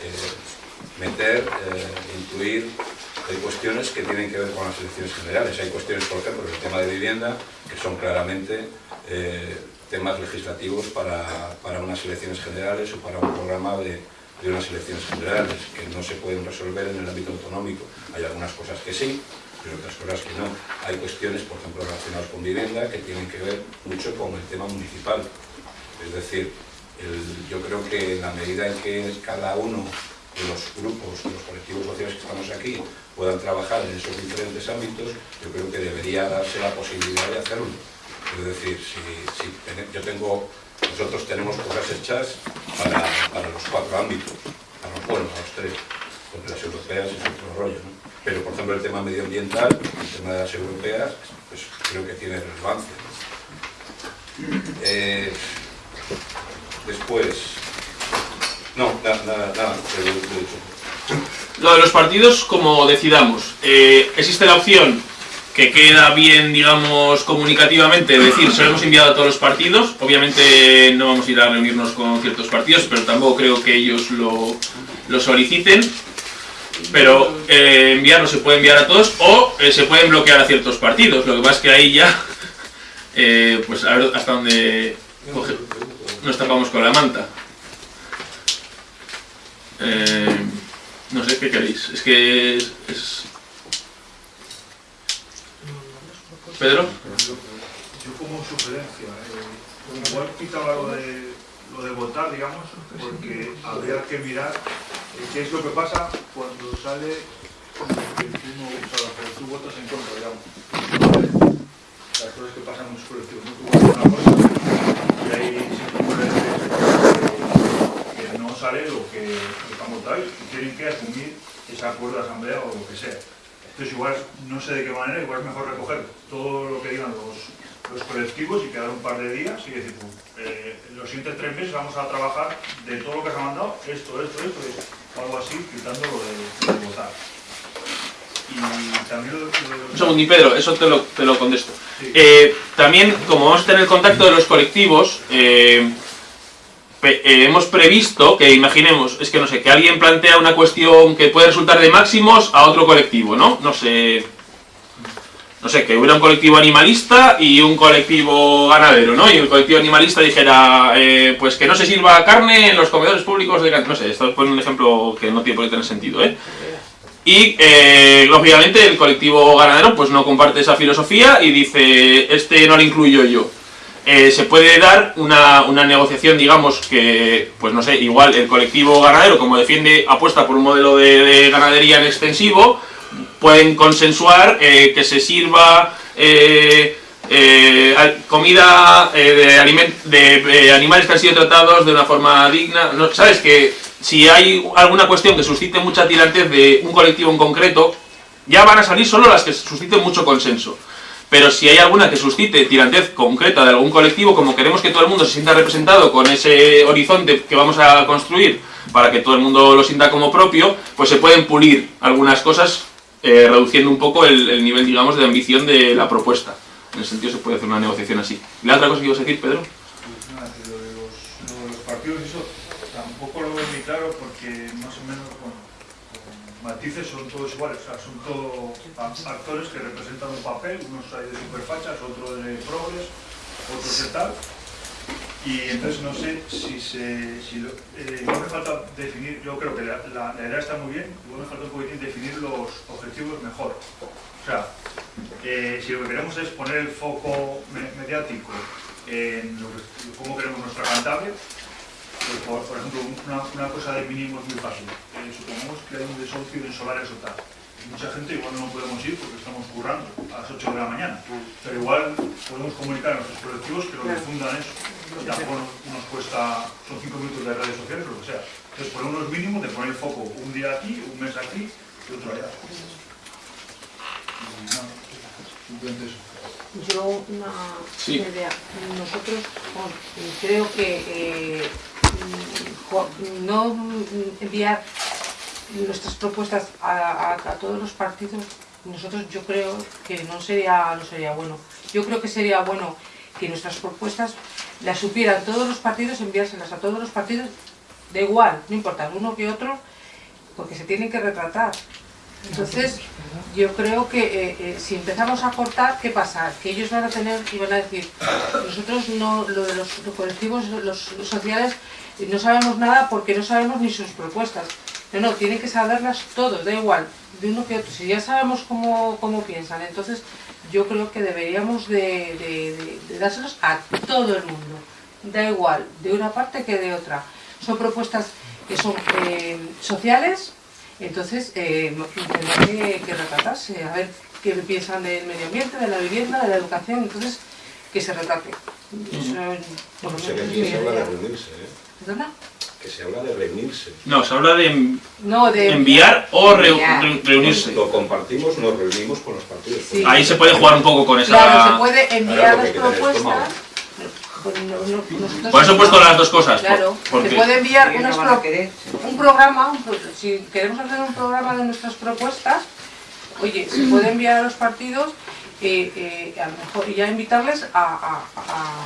eh, meter, incluir hay cuestiones que tienen que ver con las elecciones generales. Hay cuestiones, por ejemplo, el tema de vivienda, que son claramente eh, temas legislativos para, para unas elecciones generales o para un programa de, de unas elecciones generales, que no se pueden resolver en el ámbito autonómico. Hay algunas cosas que sí, pero otras cosas que no. Hay cuestiones, por ejemplo, relacionadas con vivienda, que tienen que ver mucho con el tema municipal. Es decir, yo creo que en la medida en que cada uno de los grupos, de los colectivos sociales que estamos aquí, puedan trabajar en esos diferentes ámbitos, yo creo que debería darse la posibilidad de hacerlo. Es decir, si, yo tengo, nosotros tenemos cosas hechas para, los cuatro ámbitos, para bueno, para los tres, porque las europeas es otro rollo. Pero, por ejemplo, el tema medioambiental, el tema de las europeas, pues creo que tiene relevancia. Eh, después, no, nada, nada, nada. Lo de los partidos, como decidamos, eh, existe la opción que queda bien, digamos, comunicativamente, es decir, se lo hemos enviado a todos los partidos. Obviamente no vamos a ir a reunirnos con ciertos partidos, pero tampoco creo que ellos lo, lo soliciten. Pero eh, enviarlo se puede enviar a todos o eh, se pueden bloquear a ciertos partidos. Lo que pasa es que ahí ya, eh, pues a ver hasta dónde coge- nos tapamos con la manta. Eh, no sé, ¿qué queréis? Es que es... ¿Pedro? Yo como sugerencia, lo de votar, digamos, porque habría que mirar eh, qué es lo que pasa cuando sale tú, votas en contra, digamos. Las cosas que pasan en los colectivos, ¿no? Tú votas una cosa y ahí siempre puede que, no sale lo que, lo que han votado y tienen que asumir ese acuerdo de asamblea o lo que sea. Entonces igual, no sé de qué manera, igual es mejor recoger todo lo que digan los, los colectivos y quedar un par de días y decir, eh, los siguientes tres meses vamos a trabajar de todo lo que se ha mandado, esto, esto, esto, esto, o algo así, quitando lo de, votar. Y también lo, lo Un segundo, y Pedro, eso te lo, te lo contesto. Eh, también, como vamos a tener contacto de los colectivos, eh, eh, hemos previsto que, imaginemos, es que no sé, que alguien plantea una cuestión que puede resultar de máximos a otro colectivo, ¿no? No sé, no sé, que hubiera un colectivo animalista y un colectivo ganadero, ¿no? Y el colectivo animalista dijera, eh, pues que no se sirva carne en los comedores públicos de. No sé, esto es un ejemplo que no tiene por qué tener sentido, ¿eh? Y, eh, lógicamente, el colectivo ganadero pues no comparte esa filosofía y dice, este no lo incluyo yo. Eh, se puede dar una, una negociación, digamos, que, pues no sé, igual el colectivo ganadero, como defiende, apuesta por un modelo de, de ganadería en extensivo, pueden consensuar eh, que se sirva eh, eh, comida de, de, animales que han sido tratados de una forma digna. No, ¿Sabes? Que si hay alguna cuestión que suscite mucha tirantez de un colectivo en concreto, ya van a salir solo las que susciten mucho consenso. Pero si hay alguna que suscite tirantez concreta de algún colectivo, como queremos que todo el mundo se sienta representado con ese horizonte que vamos a construir para que todo el mundo lo sienta como propio, pues se pueden pulir algunas cosas eh, reduciendo un poco el, el nivel, digamos, de ambición de la propuesta. En ese sentido se puede hacer una negociación así. ¿Y la otra cosa que ibas a decir, Pedro? Pues nada, lo de los, lo de los partidos, eso tampoco lo veo muy claro porque más o menos con, con matices son todos iguales, o sea, son todos actores que representan un papel, unos hay de superfachas, otros de progres, otros de tal. Y entonces no sé si se. Si eh, igual me falta definir, yo creo que la, la- la idea está muy bien, igual me falta un poquitín definir los objetivos mejor. O sea, eh, si lo que queremos es poner el foco me- mediático en cómo queremos nuestra Cantabria, pues por, ejemplo, una, una cosa de mínimo es muy fácil. Eh, supongamos que hay un desahucio en solares o tal. Mucha gente igual no podemos ir porque estamos currando a las 8 de la mañana. Pero igual podemos comunicar a nuestros colectivos que lo difundan eso. Y tampoco nos, cuesta, son 5 minutos de redes sociales o lo que sea. Entonces, por unos mínimos de poner el foco un día aquí, un mes aquí y otro allá. Simplemente eso. Yo una, Sí. idea. Nosotros bueno, creo que eh, mm, no mm, enviar nuestras propuestas a, todos los partidos, nosotros yo creo que no sería, no sería bueno. Yo creo que sería bueno que nuestras propuestas las supieran todos los partidos, enviárselas a todos los partidos, da igual, no importa, uno que otro, porque se tienen que retratar. Entonces, yo creo que eh, eh, si empezamos a cortar, ¿qué pasa? Que ellos van a tener y van a decir, nosotros no, lo de los, colectivos, los, los sociales, no sabemos nada porque no sabemos ni sus propuestas. No, no, tienen que saberlas todos, da igual, de uno que otro. Si ya sabemos cómo, cómo piensan, entonces yo creo que deberíamos de, de- de- de dárselos a todo el mundo. Da igual, de una parte que de otra. Son propuestas que son eh, sociales, entonces eh, tendrá que, que retratarse, a ver qué piensan del medio ambiente, de la vivienda, de la educación, entonces que se retrate. Eso, por lo que mi se habla de idea. reunirse, ¿eh? ¿Perdona? Que se habla de reunirse. No, se habla de en- No, de enviar o reu- Enviar. re- reunirse. Lo compartimos, nos reunimos con los partidos. Sí. Ahí se puede jugar un poco con esa... Claro, se puede enviar Claro, las propuestas. pues no- no- nosotros- Por eso he puesto las dos cosas. por- Claro, porque- se puede enviar unas pro- querer. un programa, un pro- si queremos hacer un programa de nuestras propuestas, oye, se puede enviar a los partidos eh, eh, a lo mejor, y ya invitarles a, a- a-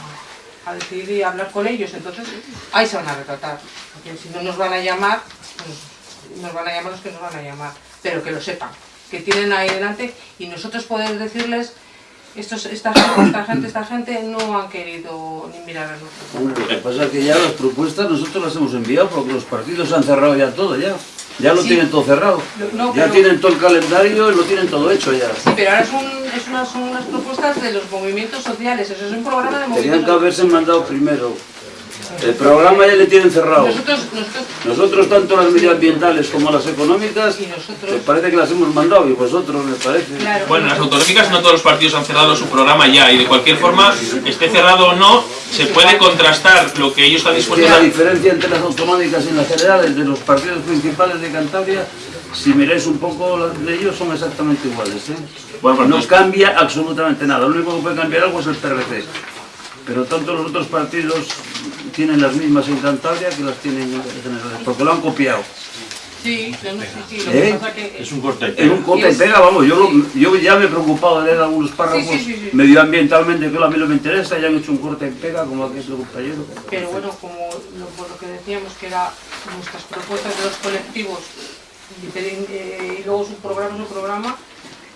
a decidir y hablar con ellos. Entonces, ahí se van a retratar. Porque si no nos van a llamar, pues, nos van a llamar los que nos van a llamar. Pero que lo sepan, que tienen ahí delante y nosotros podemos decirles, estos, esta, gente, esta gente, esta gente no han querido ni mirar a nosotros. Lo que pasa es que ya las propuestas nosotros las hemos enviado porque los partidos han cerrado ya todo, ya. Ya lo Sí. tienen todo cerrado. No, ya pero- tienen todo el calendario y lo tienen todo hecho ya. Sí, pero ahora son, es unas, son unas propuestas de los movimientos sociales, eso es un programa de Tenían movimientos que haberse mandado primero. El programa ya le tienen cerrado. Nosotros, nosotros, Nosotros, tanto las medioambientales como las económicas, me parece que las hemos mandado y vosotros, me parece. Bueno, las autonómicas no todos los partidos han cerrado su programa ya y de cualquier forma, esté cerrado o no, se puede contrastar lo que ellos están Que dispuestos la a... diferencia entre las autonómicas y las generales de los partidos principales de Cantabria, si miráis un poco las de ellos, son exactamente iguales. ¿eh? Bueno, no cambia absolutamente nada. Lo único que puede cambiar algo es el PRC. Pero tanto los otros partidos tienen las mismas en Cantabria que las tienen en generales, porque lo han copiado. Sí, no, no, sí, sí, lo ¿Eh? que pasa que... Es un corte Es un corte y pega, vamos, yo, lo- yo ya me he preocupado de leer algunos párrafos Sí, sí, sí, sí. medioambientalmente que a mí no me interesa, ya han hecho un corte y pega como aquí el compañero. Pero bueno, como lo, por lo que decíamos que era nuestras propuestas de los colectivos y, eh, y luego su programa, su programa,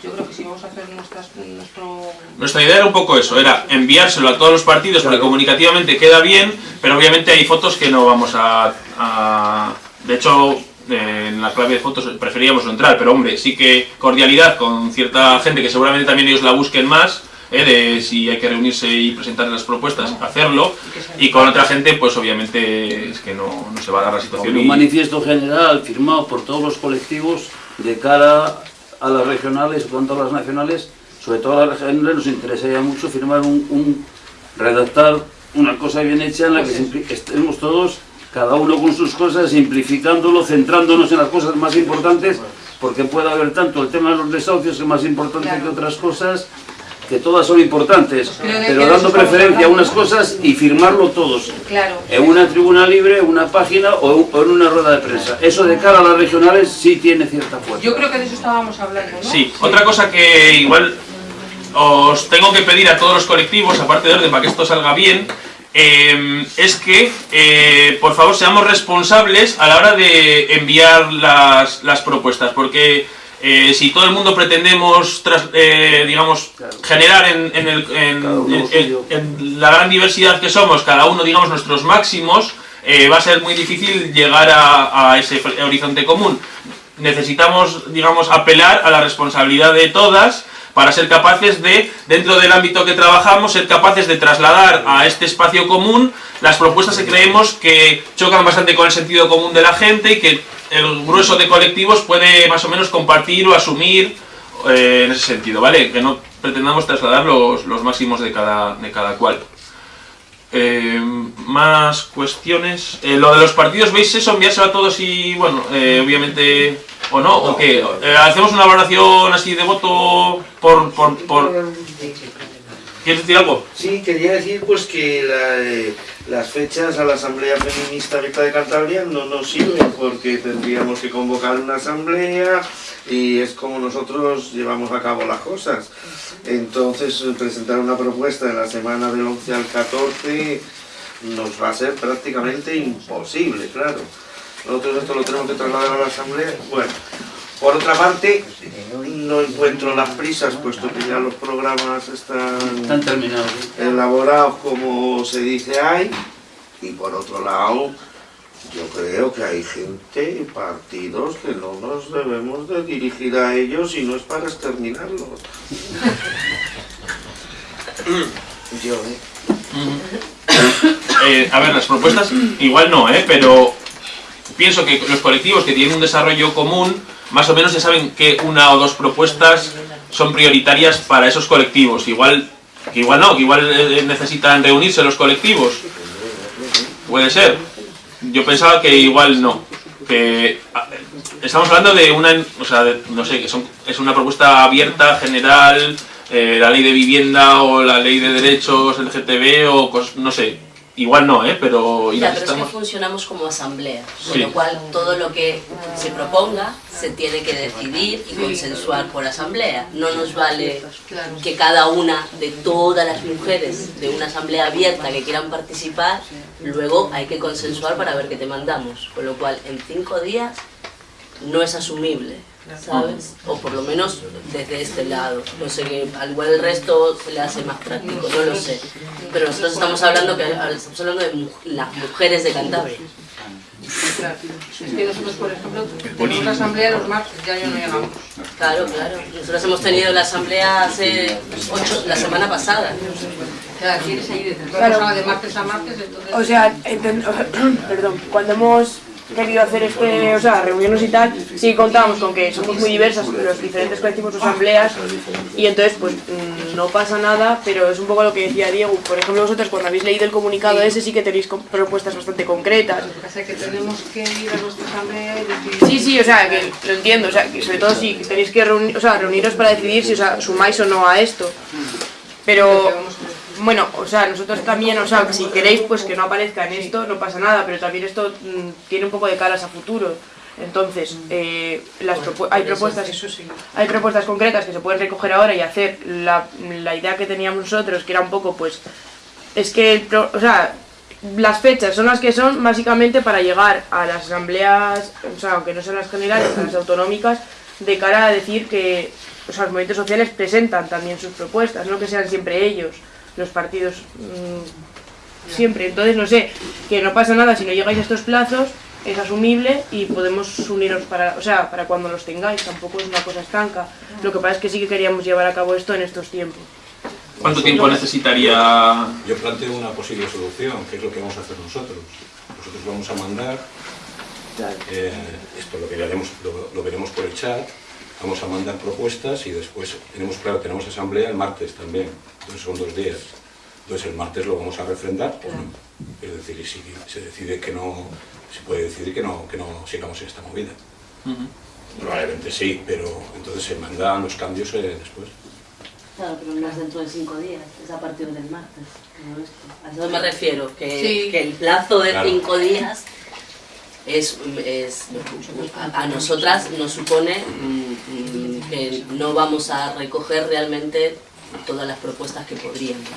yo creo que si vamos a hacer nuestras, nuestro... Nuestra idea era un poco eso, era enviárselo a todos los partidos porque comunicativamente queda bien, pero obviamente hay fotos que no vamos a... a- de hecho, en la clave de fotos preferíamos no entrar, pero hombre, sí que cordialidad con cierta gente que seguramente también ellos la busquen más, eh, de si hay que reunirse y presentar las propuestas, hacerlo, y con otra gente, pues obviamente es que no, no se va a dar la situación. un y- manifiesto general firmado por todos los colectivos de cara a las regionales, tanto a las nacionales, sobre todo a las regionales nos interesaría mucho firmar un, un- redactar una cosa bien hecha en la que estemos todos, cada uno con sus cosas, simplificándolo, centrándonos en las cosas más importantes, porque puede haber tanto el tema de los desahucios que es más importante que otras cosas, que todas son importantes, pero dando preferencia a unas cosas y firmarlo todos Claro. en una tribuna libre, una página o o en una rueda de prensa. Eso de cara a las regionales sí tiene cierta fuerza. Yo creo que de eso estábamos hablando, ¿no? Sí, otra cosa que igual os tengo que pedir a todos los colectivos, aparte de orden, para que esto salga bien, eh, es que, eh, por favor, seamos responsables a la hora de enviar las, las propuestas, porque eh, si todo el mundo pretendemos, tras- eh, digamos, generar en, en el- en la gran diversidad que somos, cada uno, digamos, nuestros máximos, eh, va a ser muy difícil llegar a, a ese horizonte común. Necesitamos, digamos, apelar a la responsabilidad de todas para ser capaces de, dentro del ámbito que trabajamos, ser capaces de trasladar a este espacio común las propuestas que creemos que chocan bastante con el sentido común de la gente y que el grueso de colectivos puede más o menos compartir o asumir eh, en ese sentido, ¿vale? Que no pretendamos trasladar los, los máximos de cada, de cada cual. Eh, más cuestiones. Eh, lo de los partidos, ¿veis eso? Enviárselo a todos y, bueno, eh, obviamente, o no, o qué. Eh, hacemos una valoración así de voto por. por, por... ¿Quieres decir algo? Sí, quería decir pues que la, eh, las fechas a la Asamblea Feminista Abierta de Cantabria no nos sirven porque tendríamos que convocar una asamblea y es como nosotros llevamos a cabo las cosas. Entonces presentar una propuesta en la semana del 11 al 14 nos va a ser prácticamente imposible, claro. Nosotros esto lo tenemos que trasladar a la asamblea. Bueno, por otra parte, no encuentro las prisas, puesto que ya los programas están, Están terminados. elaborados como se dice hay. Y por otro lado, yo creo que hay gente y partidos que no nos debemos de dirigir a ellos y no es para exterminarlos. yo, ¿eh? Eh, a ver, las propuestas igual no, ¿eh? pero pienso que los colectivos que tienen un desarrollo común, más o menos ya saben que una o dos propuestas son prioritarias para esos colectivos. Igual, que igual no, que igual eh, necesitan reunirse los colectivos. Puede ser. Yo pensaba que igual no. Que ah, estamos hablando de una, o sea, de- no sé, que son, es una propuesta abierta, general, eh, la ley de vivienda o la ley de derechos LGTB o no sé. Igual no, ¿eh? Pero Ya, pero es que funcionamos como asamblea, con Sí. lo cual todo lo que se proponga se tiene que decidir y consensuar por asamblea. No nos vale que cada una de todas las mujeres de una asamblea abierta que quieran participar, luego hay que consensuar para ver qué te mandamos. Con lo cual, en cinco días no es asumible, ¿sabes? O por lo menos desde este lado. No sé, que al igual el resto se le hace más práctico, no lo sé. Pero nosotros estamos hablando, que, estamos hablando de mu- las mujeres de Cantabria. Claro. Es que nosotros, por ejemplo, tenemos la asamblea los martes, ya yo no llegamos. Claro, claro. Nosotros hemos tenido la asamblea hace ocho, la semana pasada. Claro, quieres seguir de martes a martes, entonces... O sea, perdón, cuando hemos querido hacer este, o sea, reuniones y tal, sí contábamos con que somos muy diversas los diferentes colectivos o asambleas y entonces pues mm, no pasa nada, pero es un poco lo que decía Diego, por ejemplo vosotros cuando habéis leído el comunicado ese sí que tenéis propuestas bastante concretas. Lo que pasa es que tenemos que ir a nuestra asamblea y decir... Sí, sí, o sea, que lo entiendo, o sea, que sobre todo si tenéis que reunir, o sea, reuniros para decidir si os a- sumáis o no a esto. Pero, bueno, o sea, nosotros también, o sea, si queréis pues que no aparezca en esto, no pasa nada, pero también esto mm, tiene un poco de caras a futuro. Entonces, eh, las propu- hay propuestas hay propuestas concretas que se pueden recoger ahora y hacer. La, la idea que teníamos nosotros, que era un poco, pues, es que, el pro- o sea, las fechas son las que son básicamente para llegar a las asambleas, o sea, aunque no sean las generales, a las autonómicas, de cara a decir que o sea, los movimientos sociales presentan también sus propuestas, no que sean siempre ellos, los partidos mm, siempre. Entonces, no sé, que no pasa nada si no llegáis a estos plazos, es asumible y podemos uniros para, o sea, para cuando los tengáis, tampoco es una cosa estanca. Lo que pasa es que sí que queríamos llevar a cabo esto en estos tiempos. ¿Cuánto tiempo necesitaría...? Yo planteo una posible solución, que es lo que vamos a hacer nosotros. Nosotros vamos a mandar, eh, esto lo, veremos, lo, lo veremos por el chat, vamos a mandar propuestas y después tenemos, claro, tenemos asamblea el martes también, entonces son dos días. Entonces el martes lo vamos a refrendar o no. Es decir, y si se decide que no, se puede decidir que no, que no sigamos en esta movida. Probablemente sí, pero entonces se mandan los cambios eh, después. Claro, pero no es dentro de cinco días, es a partir del martes. A eso me refiero, que, Sí. que el plazo de Claro. cinco días es, es a, a nosotras nos supone mm, mm, que no vamos a recoger realmente todas las propuestas que podríamos.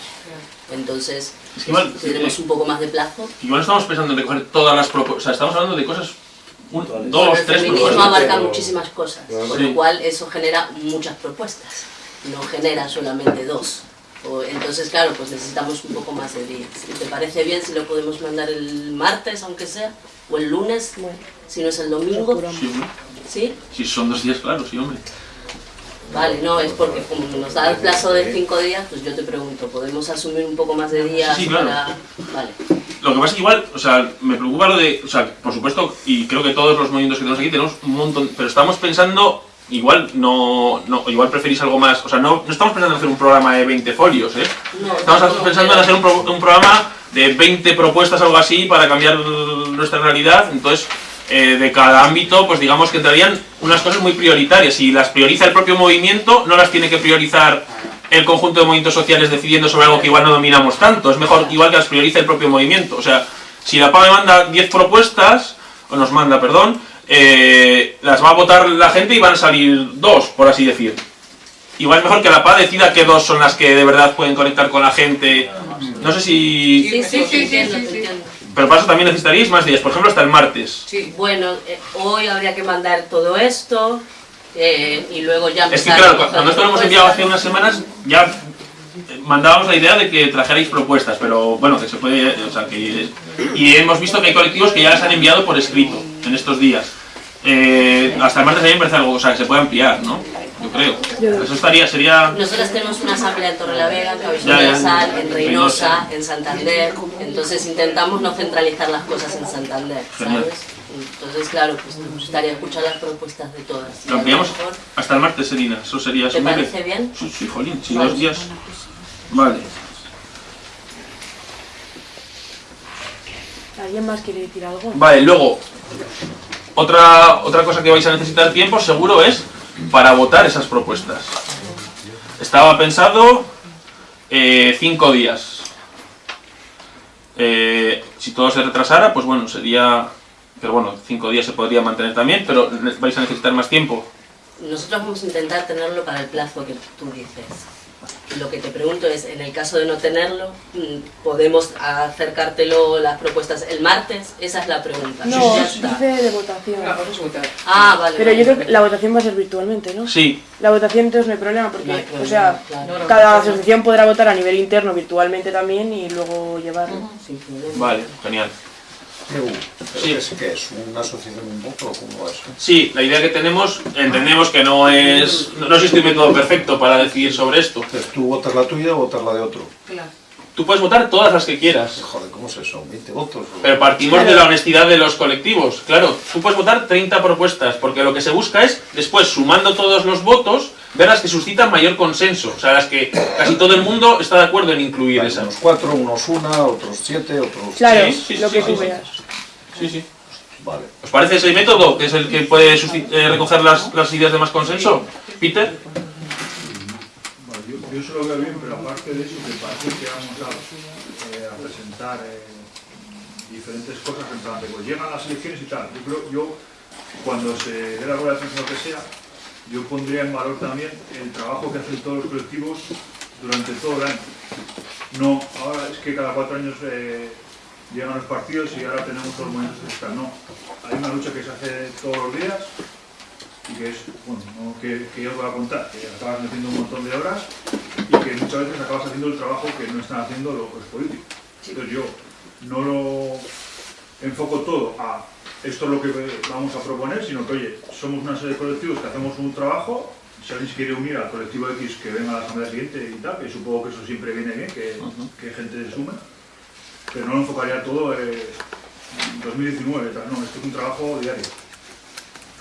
Entonces, Es que igual, si tenemos eh, un poco más de plazo. Igual no estamos pensando en recoger todas las propuestas, o sea, estamos hablando de cosas, un- dos, el tres feminismo propuestas. abarca muchísimas cosas, con Sí. lo cual eso genera muchas propuestas, no genera solamente dos. O- entonces, claro, pues necesitamos un poco más de días. ¿Y ¿Te parece bien si lo podemos mandar el martes, aunque sea? ¿O el lunes? Si no es el domingo. Sí, hombre. ¿Sí? Si son dos días, claro, sí, hombre. Vale, no, es porque como nos da el plazo de cinco días, pues yo te pregunto, ¿podemos asumir un poco más de días Sí, sí, claro. para...? Vale. Lo que pasa es que igual, o sea, me preocupa lo de, o sea, por supuesto, y creo que todos los movimientos que tenemos aquí tenemos un montón, pero estamos pensando, igual no, no igual preferís algo más, o sea, no, no estamos pensando en hacer un programa de 20 folios, ¿eh? Estamos pensando en hacer un, pro- un programa de 20 propuestas, algo así, para cambiar nuestra realidad, entonces, eh, de cada ámbito, pues digamos que entrarían unas cosas muy prioritarias, si las prioriza el propio movimiento, no las tiene que priorizar el conjunto de movimientos sociales decidiendo sobre algo que igual no dominamos tanto, es mejor igual que las priorice el propio movimiento, o sea, si la PA me manda 10 propuestas, o nos manda, perdón, eh, las va a votar la gente y van a salir dos, por así decir. Igual es mejor que la PA decida qué dos son las que de verdad pueden conectar con la gente. No sé si... Sí, sí, sí, sí, sí, Pero para eso también necesitaríais más días, por ejemplo hasta el martes. Bueno, eh, hoy habría que mandar todo esto eh, y luego ya Es que claro, cuando esto lo hemos enviado hace unas semanas, ya mandábamos la idea de que trajerais propuestas, pero bueno, que se puede, o sea, que... Y hemos visto que hay colectivos que ya las han enviado por escrito en estos días. Eh, hasta el martes a mí me parece algo, o sea, que se puede ampliar, ¿no? Yo creo. Eso estaría, sería... Nosotras tenemos una asamblea en Torrelavega, en ya. del Sal, en Reynosa, en Santander, entonces intentamos no centralizar las cosas en Santander, Genial. ¿sabes? Entonces, claro, pues me gustaría escuchar las propuestas de todas. Lo ampliamos hasta el martes, Selina. Eso sería ¿Te parece bien? Sí, sí, jolín, sí, Vale. dos días. Vale. ¿Alguien más quiere decir algo? Vale, luego, otra, otra cosa que vais a necesitar tiempo seguro es para votar esas propuestas. Estaba pensado eh, cinco días. Eh, si todo se retrasara, pues bueno, sería... Pero bueno, cinco días se podría mantener también, pero vais a necesitar más tiempo. Nosotros vamos a intentar tenerlo para el plazo que tú dices. Lo que te pregunto es, en el caso de no tenerlo, mm, ¿podemos acercártelo las propuestas el martes? Esa es la pregunta. No, Ya está. dice de votación. Ah, vale. Pero vale. yo creo que la votación va a ser virtualmente, ¿no? Sí. La votación entonces no hay problema porque, No hay o sea, claro. cada asociación podrá votar a nivel interno virtualmente también y luego llevarlo. Vale, genial. Sí. ¿Qué es, qué es? ¿Una asociación un poco? ¿Cómo es? Sí, la idea que tenemos, entendemos que no es... No, existe un método perfecto para decidir sobre esto. Entonces, ¿tú votas la tuya o votas la de otro? Tú puedes votar todas las que quieras. Joder, ¿cómo es eso? ¿20 votos? Pero partimos de la honestidad de los colectivos. Claro, tú puedes votar 30 propuestas, porque lo que se busca es, después, sumando todos los votos, ver las que suscitan mayor consenso. O sea, las que casi todo el mundo está de acuerdo en incluir esas. Unos cuatro, unos una, otros siete, otros... Claro, Sí, sí, lo sí, que sí, tú sí. veas. Sí, sí. Vale. ¿Os parece ese método, que es el que puede eh, recoger las, las ideas de más consenso? Peter. Yo, se lo veo bien, pero aparte de eso, que parece que vamos a, eh, presentar eh, diferentes cosas en plan de, pues llegan las elecciones y tal. Yo creo, yo, cuando se dé la rueda de prensa lo que sea, yo pondría en valor también el trabajo que hacen todos los colectivos durante todo el año. No, ahora es que cada cuatro años eh, llegan los partidos y ahora tenemos todos los movimientos. No, hay una lucha que se hace todos los días y que es, bueno, no que, que yo voy a contar, que acabas metiendo un montón de horas y que muchas veces acabas haciendo el trabajo que no están haciendo los, los políticos. Entonces yo no lo enfoco todo a esto es lo que vamos a proponer, sino que, oye, somos una serie de colectivos que hacemos un trabajo, si alguien se quiere unir al colectivo X que venga a la asamblea siguiente y tal, que supongo que eso siempre viene bien, que, que gente se sume, pero no lo enfocaría todo eh, en 2019, tal, no, esto es un trabajo diario.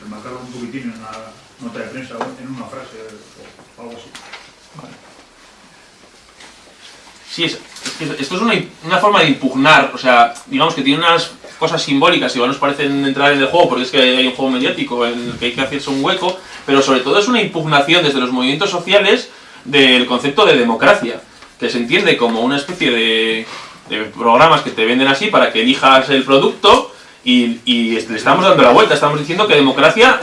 Remarcarlo un poquitín en una nota de prensa, en una frase o algo así. Sí, es, es esto es una, una forma de impugnar, o sea, digamos que tiene unas cosas simbólicas, igual nos parecen entrar en el juego porque es que hay un juego mediático en el que hay que hacerse un hueco, pero sobre todo es una impugnación desde los movimientos sociales del concepto de democracia, que se entiende como una especie de, de programas que te venden así para que elijas el producto y, y le estamos dando la vuelta, estamos diciendo que democracia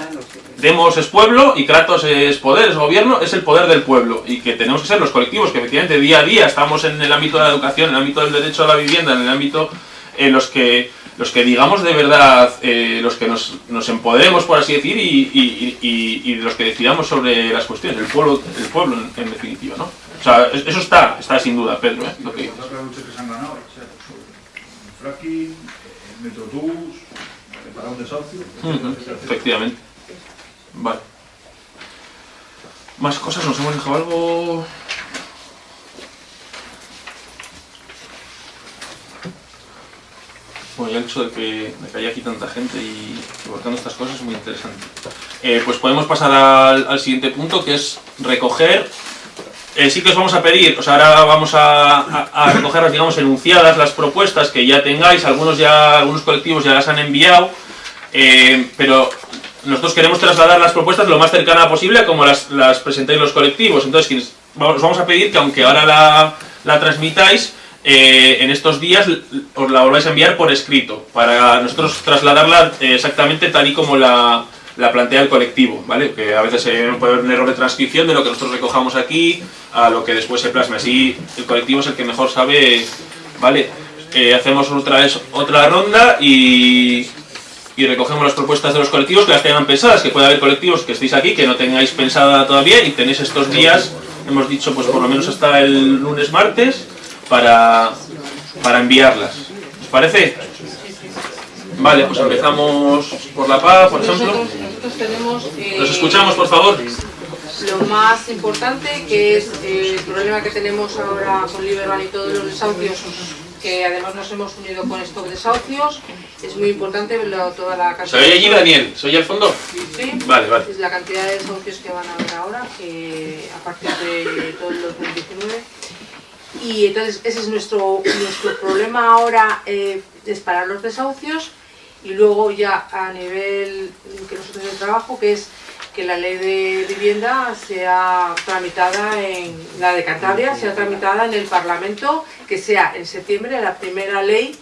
Demos es pueblo y Kratos es poder, es gobierno, es el poder del pueblo. Y que tenemos que ser los colectivos que efectivamente día a día estamos en el ámbito de la educación, en el ámbito del derecho a la vivienda, en el ámbito en los que los que digamos de verdad, eh, los que nos, nos, empoderemos, por así decir, y, y, y, y, los que decidamos sobre las cuestiones, el pueblo, el pueblo en, en definitiva, ¿no? O sea, eso está, está sin duda, Pedro, ¿eh? Lo que dices. Metrobús, para un desahucio, Efectivamente. Vale. Más cosas, nos hemos dejado algo... Bueno, el hecho de que, haya aquí tanta gente y abortando estas cosas es muy interesante. Eh, pues podemos pasar al, siguiente punto, que es recoger... Eh, sí que os vamos a pedir, sea, ahora vamos a, a, recoger las, digamos, enunciadas, las propuestas que ya tengáis, algunos ya, algunos colectivos ya las han enviado, eh, pero nosotros queremos trasladar las propuestas lo más cercana posible como las, las presentáis los colectivos. Entonces, os vamos a pedir que aunque ahora la, transmitáis, eh, en estos días os la volváis a enviar por escrito, para nosotros trasladarla exactamente tal y como la, la, plantea el colectivo, ¿vale? Que a veces eh, puede haber un error de transcripción de lo que nosotros recojamos aquí a lo que después se plasma. Así el colectivo es el que mejor sabe, ¿vale? hacemos otra vez otra ronda y, y recogemos las propuestas de los colectivos que las tengan pensadas, que puede haber colectivos que estéis aquí, que no tengáis pensada todavía y tenéis estos días, hemos dicho pues por lo menos hasta el lunes, martes, para, para enviarlas. ¿Os parece? Vale, pues empezamos por la paz, por ejemplo. Nosotros, nosotros tenemos... Eh, ¿Nos escuchamos, por favor? Lo más importante, que es eh, el problema que tenemos ahora con Liberman y todos los desahucios que además nos hemos unido con estos desahucios. Es muy importante verlo, toda la cantidad... ¿Se oye allí, Daniel? ¿Se oye al fondo? Sí. Vale, vale. Es la cantidad de desahucios que van a haber ahora, que a partir de todo el 2019. Y entonces ese es nuestro, nuestro problema ahora, eh, es parar los desahucios y luego ya a nivel que nosotros el trabajo, que es que la ley de vivienda sea tramitada en la de Cantabria, sea tramitada en el Parlamento, que sea en septiembre la primera ley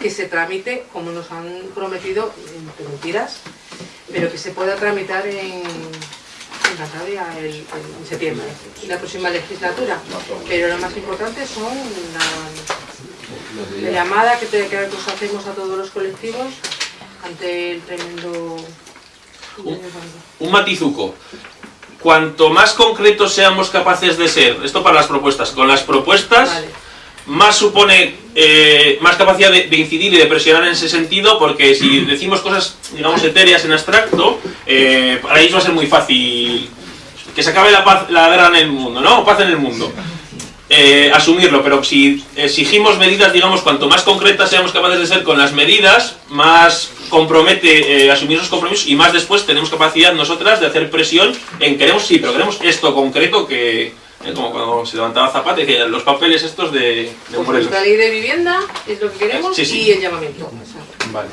que se tramite, como nos han prometido, en mentiras, pero que se pueda tramitar en, en Cantabria el, en septiembre, en la próxima legislatura. Pero lo más importante son la, la llamada que, te, que nos hacemos a todos los colectivos ante el tremendo un, un matizuco. Cuanto más concretos seamos capaces de ser, esto para las propuestas, con las propuestas, vale. más supone eh, más capacidad de, de, incidir y de presionar en ese sentido, porque si decimos cosas, digamos, etéreas en abstracto, eh, para ellos va a ser muy fácil que se acabe la, paz, la guerra en el mundo, ¿no? Paz en el mundo. Eh, asumirlo, pero si exigimos medidas, digamos, cuanto más concretas seamos capaces de ser con las medidas, más compromete eh, asumir esos compromisos y más después tenemos capacidad nosotras de hacer presión en queremos, sí, pero queremos esto concreto que, eh, como cuando se levantaba Zapata, decía, los papeles estos de, de pues La ley de vivienda es lo que queremos sí, sí. y el llamamiento. Vale.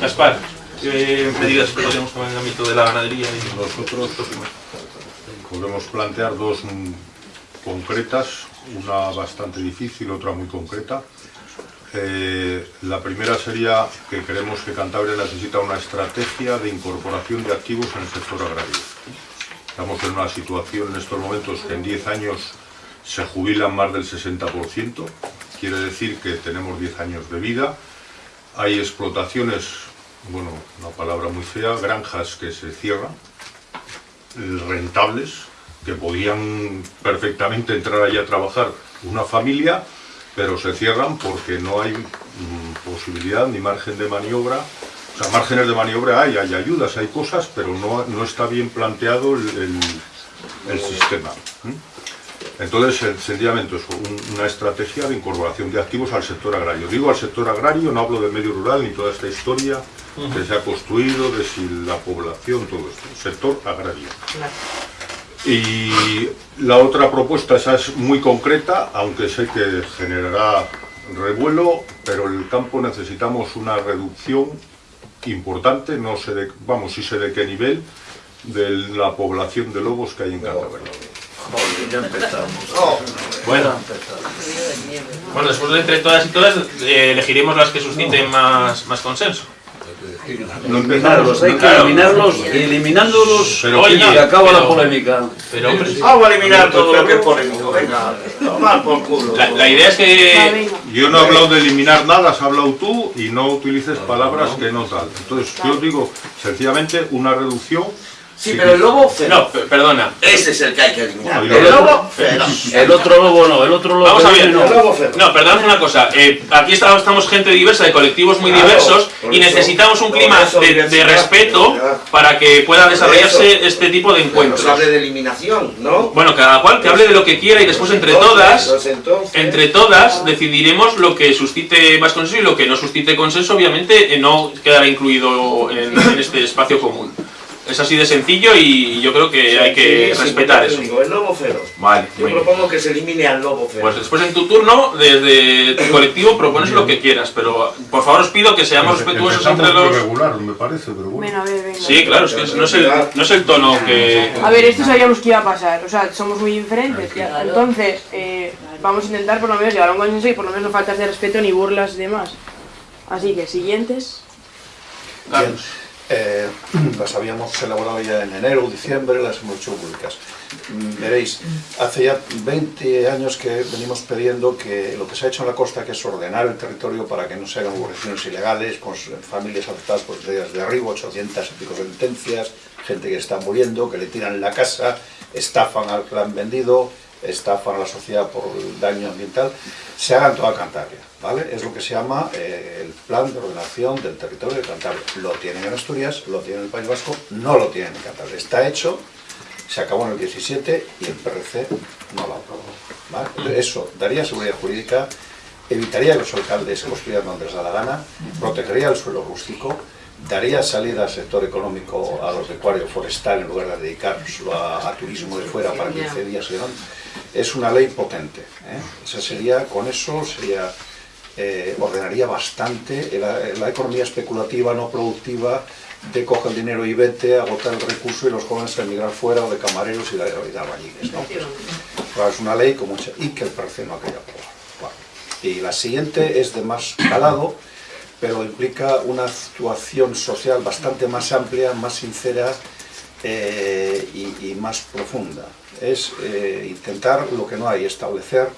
Gaspar, ¿qué medidas podríamos tomar en el ámbito de la ganadería y nosotros? Podemos plantear dos concretas, una bastante difícil, otra muy concreta. Eh, la primera sería que creemos que Cantabria necesita una estrategia de incorporación de activos en el sector agrario. Estamos en una situación en estos momentos que en 10 años se jubilan más del 60%, quiere decir que tenemos 10 años de vida, hay explotaciones bueno, una palabra muy fea, granjas que se cierran, rentables, que podían perfectamente entrar allí a trabajar una familia, pero se cierran porque no hay mm, posibilidad ni margen de maniobra. O sea, márgenes de maniobra hay, hay ayudas, hay cosas, pero no, no está bien planteado el, el- el sistema. Entonces, sen- sencillamente, eso, un- una estrategia de incorporación de activos al sector agrario. Digo al sector agrario, no hablo del medio rural ni toda esta historia que se ha construido, de si la población, todo esto. Sector agrario. Y la otra propuesta, esa es muy concreta, aunque sé que generará revuelo, pero en el campo necesitamos una reducción importante, no sé de, vamos, sí sé de qué nivel, de la población de lobos que hay en Cantabria. Joder, ya empezamos. Bueno. Bueno, después de entre todas y todas, eh, elegiremos las que susciten más, más consenso. Eliminarlos, hay que eliminarlos y eliminándolos Pero, oye, oye, acaba pero- la polémica. Pero, hombre, Vamos a eliminar todo lo que es polémico, venga, tomar por culo. La, la idea es que... Yo no he hablado de eliminar nada, has hablado tú y no utilices palabras que no tal. Entonces, yo digo, sencillamente, una reducción... Sí, pero el lobo feroz. No, pe- perdona. Ese es el que hay que eliminar. El lo- lobo feroz. El otro lobo no, el otro lobo Vamos a ver, no. no, perdón una cosa, eh, aquí estamos, estamos gente diversa, de colectivos muy Claro, diversos y necesitamos un clima eso de, respeto para que pueda desarrollarse eso. este tipo de Pero encuentros. se hable de eliminación, ¿no? Bueno, cada cual que hable de lo que quiera y después entre todas, entonces- entre todas decidiremos lo que suscite más consenso y lo que no suscite consenso, obviamente eh, no quedará incluido en, en este espacio común. Es así de sencillo y yo creo que hay que Sí, respetar sí, eso. digo, el lobo feroz. Vale, Yo bien. propongo que se elimine al lobo feroz. Pues después en tu turno, desde tu colectivo, propones lo que quieras, pero por favor os pido que seamos respetuosos entre los... regular, me parece, pero bueno. Bueno, a ver, venga. Sí, claro, es que no es el, no es el tono que... A ver, esto sabíamos que iba a pasar, o sea, somos muy diferentes. Entonces, eh, vamos a intentar por lo menos llegar a un consenso y por lo menos no faltas de respeto ni burlas y demás. Así que, siguientes. Bien, eh, las habíamos elaborado ya en enero, diciembre, las hemos hecho públicas. Mm, Veréis, hace ya 20 años que venimos pidiendo que lo que se ha hecho en la costa, que es ordenar el territorio para que no se hagan urbanizaciones ilegales, con s- familias afectadas por de derribo, 800 y pico sentencias, gente que está muriendo, que le tiran la casa, estafan al han vendido, estafan a la sociedad por el daño ambiental, se haga en toda Cantabria, ¿vale? Es lo que se llama eh, el plan de ordenación del territorio de Cantabria. Lo tienen en Asturias, lo tienen en el País Vasco, no lo tienen en Cantabria. Está hecho, se acabó en el 17 y el PRC no lo aprobó. ¿vale? Eso daría seguridad jurídica, evitaría que los alcaldes construyeran donde les da la gana, protegería el suelo rústico, daría salida al sector económico a los de acuario forestal en lugar de dedicárselo a, a turismo de fuera para 15 días demás. Es una ley potente. ¿eh? Esa sería, con eso sería, eh, ordenaría bastante la, la economía especulativa, no productiva, de coge el dinero y vete, agotar el recurso y los jóvenes a emigrar fuera o de camareros y de, de albañiles. ¿no? Pues, es una ley con mucha... y que el parece no aprobar. Bueno, Y la siguiente es de más calado, pero implica una actuación social bastante más amplia, más sincera eh, y, y más profunda. Es eh, intentar lo que no hay, establecer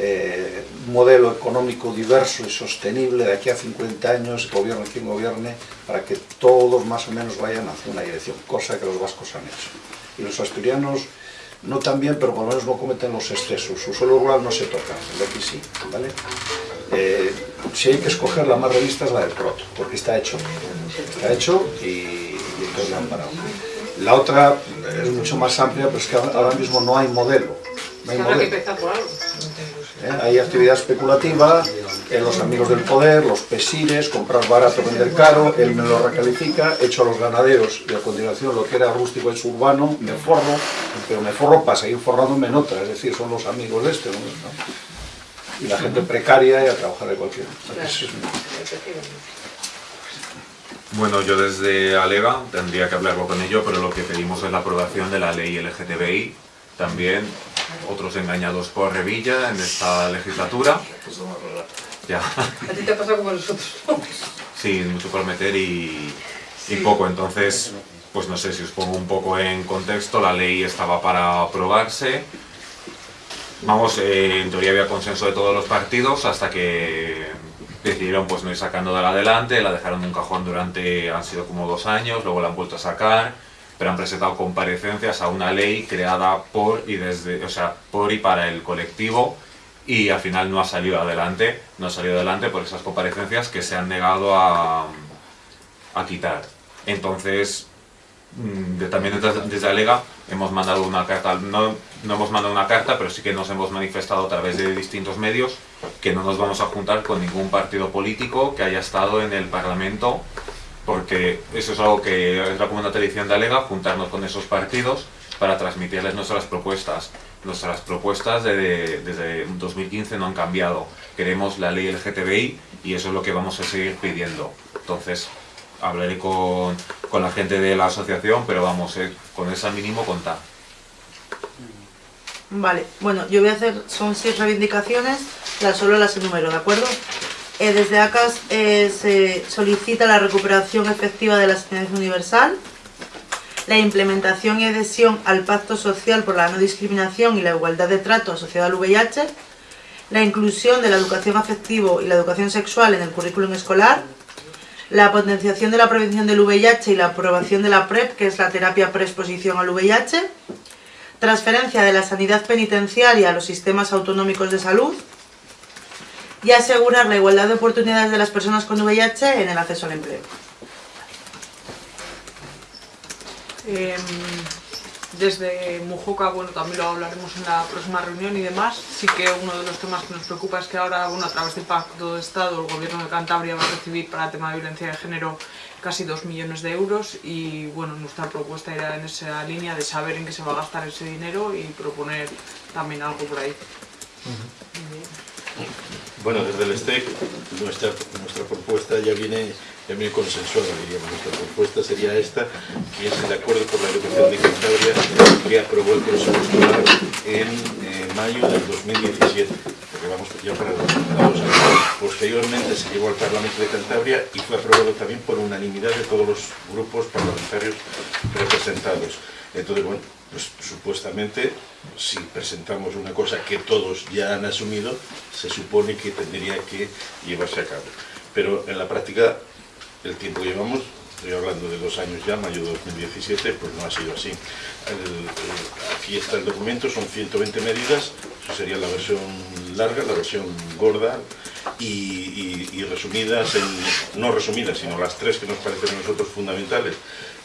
eh, un modelo económico diverso y sostenible de aquí a 50 años, gobierne quien gobierne, para que todos más o menos vayan hacia una dirección, cosa que los vascos han hecho. Y los asturianos no tan bien, pero por lo menos no cometen los excesos. Su suelo rural no se toca, el de aquí sí, ¿vale? Eh, si hay que escoger la más revista es la del Proto, porque está hecho. Está hecho y, y entonces la han parado. La otra es mucho más amplia, pero es que ahora mismo no hay modelo. No hay. ¿eh? Hay actividad especulativa, eh, los amigos del poder, los pesires, comprar barato, vender caro, él me lo recalifica, echo a los ganaderos y a continuación lo que era rústico es urbano, me forro, pero me forro para seguir forrándome en otra, es decir, son los amigos de este. ¿no? Y la gente precaria y a trabajar de cualquier. Bueno, yo desde Alega tendría que hablarlo con ello, pero lo que pedimos es la aprobación de la ley LGTBI. También otros engañados por Revilla en esta legislatura. Ya, A ti te ha pasado como a nosotros. sí, mucho por meter y, y poco. Entonces, pues no sé si os pongo un poco en contexto. La ley estaba para aprobarse. Vamos, eh, en teoría había consenso de todos los partidos hasta que decidieron pues no ir sacándola adelante, la dejaron en un cajón durante, han sido como dos años, luego la han vuelto a sacar, pero han presentado comparecencias a una ley creada por y desde, o sea, por y para el colectivo y al final no ha salido adelante, no ha salido adelante por esas comparecencias que se han negado a, a quitar. Entonces, mm, de- también desde, desde Alega hemos mandado una carta, no, no hemos mandado una carta, pero sí que nos hemos manifestado a través de distintos medios que no nos vamos a juntar con ningún partido político que haya estado en el Parlamento, porque eso es algo que es la como una tradición de Alega, juntarnos con esos partidos para transmitirles nuestras propuestas. Nuestras propuestas de- desde 2015 no han cambiado. Queremos la ley LGTBI y eso es lo que vamos a seguir pidiendo. Entonces, hablaré con, con la gente de la asociación, pero vamos, eh, con esa mínimo contar. Vale, bueno, yo voy a hacer, son seis reivindicaciones, las solo las enumero, ¿de acuerdo? Eh, desde ACAS eh, se solicita la recuperación efectiva de la asistencia universal, la implementación y adhesión al Pacto Social por la No Discriminación y la Igualdad de Trato asociado al VIH, la inclusión de la educación afectivo y la educación sexual en el currículum escolar, la potenciación de la prevención del VIH y la aprobación de la PrEP, que es la terapia preexposición al VIH, transferencia de la sanidad penitenciaria a los sistemas autonómicos de salud y asegurar la igualdad de oportunidades de las personas con VIH en el acceso al empleo. Em, desde Mujoca, bueno, también lo hablaremos en la próxima reunión y demás. Sí que uno de los temas que nos preocupa es que ahora, bueno, a través del Pacto de Estado, el Gobierno de Cantabria va a recibir para el tema de violencia de género casi 2 millones de euros y, bueno, nuestra propuesta era en esa línea de saber en qué se va a gastar ese dinero y proponer también algo por ahí. Bueno, desde el STEC nuestra, nuestra propuesta ya viene, viene consensuada, diríamos. Nuestra propuesta sería esta, que es el acuerdo por la educación de Cantabria que aprobó el Consejo Escolar en eh, mayo del 2017, porque vamos ya para para dos años. Posteriormente se llevó al Parlamento de Cantabria y fue aprobado también por unanimidad de todos los grupos parlamentarios representados. Entonces, bueno, pues supuestamente, si presentamos una cosa que todos ya han asumido, se supone que tendría que llevarse a cabo. Pero en la práctica, el tiempo que llevamos, estoy hablando de dos años ya, mayo de 2017, pues no ha sido así. Aquí está el documento, son 120 medidas, eso sería la versión larga, la versión gorda, y, resumidas, en, no resumidas, sino las tres que nos parecen a nosotros fundamentales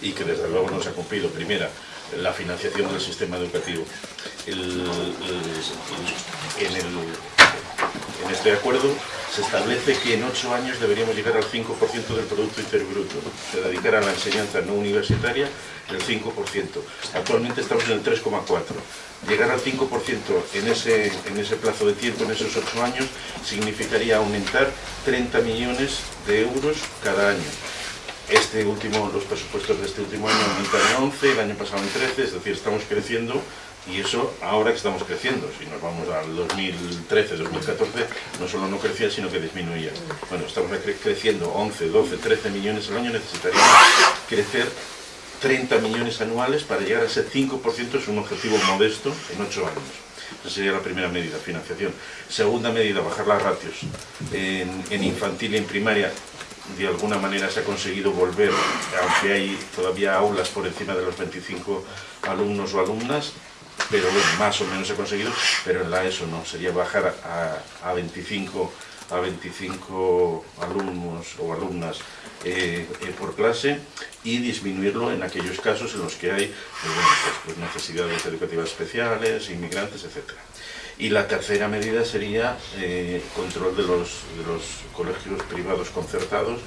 y que desde luego no se ha cumplido. Primera, la financiación del sistema educativo. En este acuerdo se establece que en ocho años deberíamos llegar al 5% del Producto Interior Bruto. Se dedicará a la enseñanza no universitaria el 5%. Actualmente estamos en el 3,4%. Llegar al 5% en ese, en ese plazo de tiempo, en esos ocho años, significaría aumentar 30 millones de euros cada año. Este último, los presupuestos de este último año aumentan en 11, el año pasado en 13, es decir, estamos creciendo y eso ahora que estamos creciendo. Si nos vamos al 2013, 2014, no solo no crecía, sino que disminuía. Bueno, estamos cre- creciendo 11, 12, 13 millones al año, necesitaríamos crecer 30 millones anuales para llegar a ese 5%, es un objetivo modesto en 8 años. Esa sería la primera medida, financiación. Segunda medida, bajar las ratios. En, en infantil y en primaria, de alguna manera se ha conseguido volver, aunque hay todavía aulas por encima de los 25 alumnos o alumnas, pero bueno, más o menos ha conseguido, pero en la ESO no, sería bajar a, a 25 a 25 alumnos o alumnas eh, eh, por clase y disminuirlo en aquellos casos en los que hay pues, pues, pues, necesidades educativas especiales, inmigrantes, etc. Y la tercera medida sería eh, control de los, de los colegios privados concertados,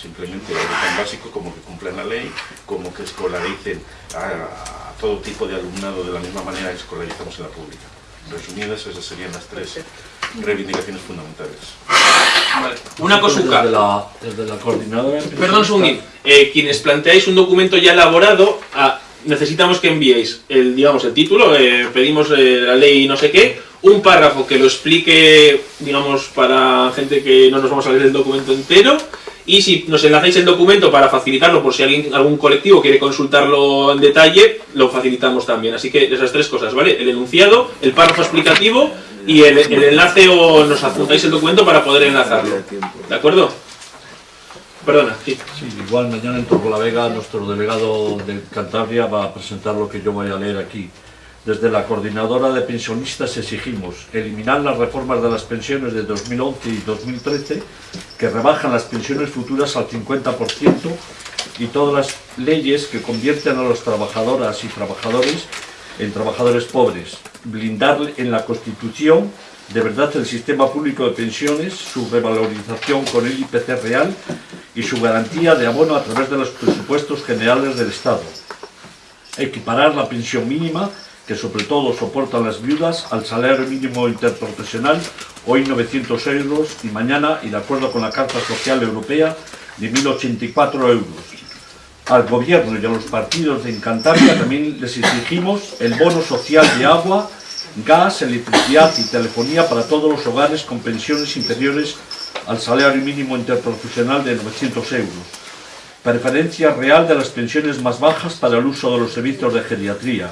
simplemente algo tan básico como que cumplan la ley, como que escolaricen a todo tipo de alumnado de la misma manera que escolarizamos en la pública. Resumidas, esas serían las tres reivindicaciones fundamentales. Una cosuca. Desde la, desde la coordinadora... Perdón, un segundín. Eh, quienes planteáis un documento ya elaborado, ah, necesitamos que enviéis el, digamos, el título, eh, pedimos eh, la ley no sé qué, un párrafo que lo explique, digamos, para gente que no nos vamos a leer el documento entero, y si nos enlazáis el documento para facilitarlo, por si alguien, algún colectivo quiere consultarlo en detalle, lo facilitamos también. Así que esas tres cosas, ¿vale? El enunciado, el párrafo explicativo y el, enlace o nos adjuntáis el documento para poder enlazarlo. ¿De acuerdo? Perdona, sí. Sí, igual mañana en Vega nuestro delegado de Cantabria va a presentar lo que yo voy a leer aquí. Desde la coordinadora de pensionistas exigimos eliminar las reformas de las pensiones de 2011 y 2013 que rebajan las pensiones futuras al 50% y todas las leyes que convierten a los trabajadoras y trabajadores en trabajadores pobres. Blindar en la Constitución de verdad el sistema público de pensiones, su revalorización con el IPC real y su garantía de abono a través de los presupuestos generales del Estado. Equiparar la pensión mínima que sobre todo soportan las viudas, al salario mínimo interprofesional, hoy 900 euros y mañana, y de acuerdo con la Carta Social Europea, de 1.084 euros. Al gobierno y a los partidos de Cantabria también les exigimos el bono social de agua, gas, electricidad y telefonía para todos los hogares con pensiones inferiores al salario mínimo interprofesional de 900 euros. Preferencia real de las pensiones más bajas para el uso de los servicios de geriatría,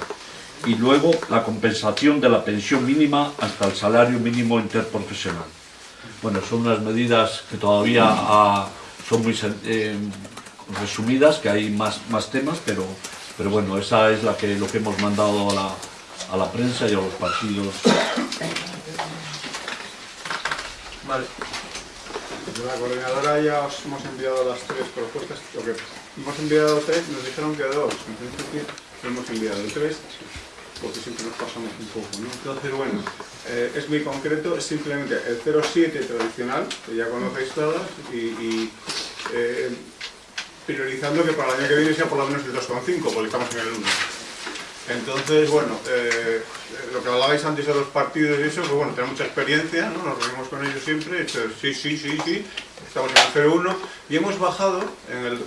y luego la compensación de la pensión mínima hasta el salario mínimo interprofesional. Bueno, son unas medidas que todavía ah, son muy eh, resumidas, que hay más, más temas, pero, pero bueno, esa es la que, lo que hemos mandado a la, a la prensa y a los partidos. Vale. La coordinadora ya os hemos enviado las tres propuestas. Lo que hemos enviado tres, nos dijeron que dos. En principio hemos enviado tres porque siempre nos pasamos un poco, ¿no? Entonces, bueno, eh, es muy concreto, es simplemente el 07 tradicional, que ya conocéis todas, y, eh, priorizando que para el año que viene sea por lo menos el 2,5, porque estamos en el 1. Entonces, bueno, eh, lo que hablabais antes de los partidos y eso, pues bueno, tenemos mucha experiencia, ¿no? Nos reunimos con ellos siempre, sí, sí, sí, sí, estamos en el 01, y hemos bajado,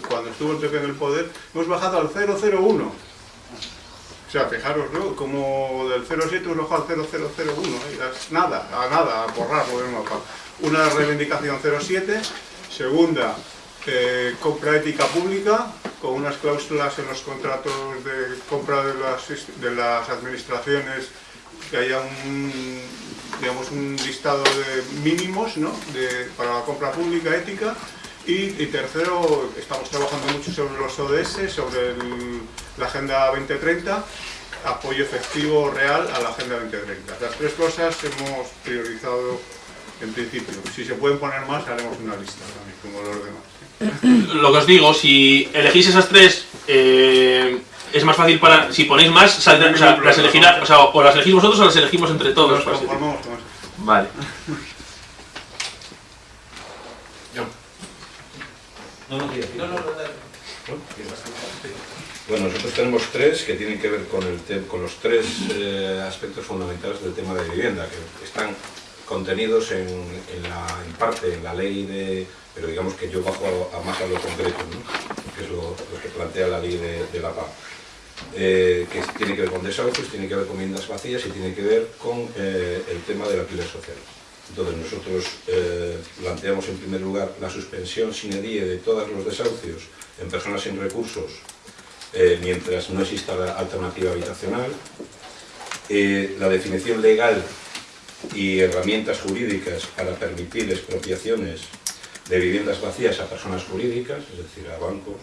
cuando estuvo el PP en el poder, hemos bajado al 001, o sea, fijaros, ¿no? Como del 07 hemos bajado al 0001, ¿eh? nada, a nada, a borrar el mapa. Una reivindicación 07, segunda, eh, compra ética pública, con unas cláusulas en los contratos de compra de las, administraciones que haya un, digamos, un listado de mínimos ¿no? de, para la compra pública ética y, tercero, estamos trabajando mucho sobre los ODS, sobre la Agenda 2030, apoyo efectivo real a la Agenda 2030. Las tres cosas hemos priorizado en principio. Si se pueden poner más, haremos una lista también, como los demás. Lo que os digo, si elegís esas tres, eh, es más fácil para... Si ponéis más, saldrán, o sea, las elegirá, o, sea, o las elegís vosotros o las elegimos entre todos. Nos conformamos con eso. Vale. No, no, no, Bueno, nosotros tenemos tres que tienen que ver con, el con los tres eh, aspectos fundamentales del tema de vivienda, que están contenidos en, en, parte en la ley de... pero digamos que yo bajo a, más a lo concreto, que es lo, que plantea la ley de, la paz. Eh, que tiene que ver con desahucios, tiene que ver con viviendas vacías y tiene que ver con eh, el tema del alquiler social. Entonces nosotros planteamos en primer lugar la suspensión sin die de todos los desahucios en personas sin recursos eh, mientras no exista la alternativa habitacional, eh, la definición legal y herramientas jurídicas para permitir expropiaciones de viviendas vacías a personas jurídicas, es decir, a bancos,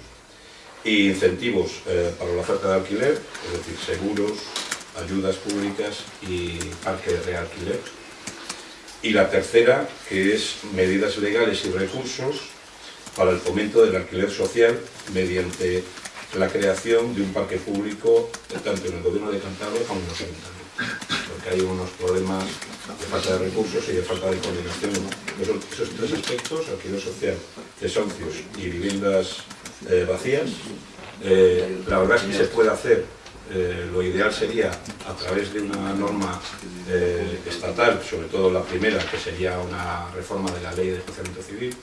y incentivos para la oferta de alquiler, es decir, seguros, ayudas públicas y parque de realquiler. Y la tercera, que es medidas legales y recursos para el fomento del alquiler social mediante la creación de un parque público tanto en el gobierno de Cantabria como en los ayuntamientos, porque hay unos problemas de falta de recursos y de falta de coordinación. esos tres aspectos, alquiler social, desahucios y viviendas eh, vacías, eh, la verdad es que se puede hacer eh, lo ideal sería a través de una norma estatal, sobre todo la primera, que sería una reforma de la ley de especialmente civil,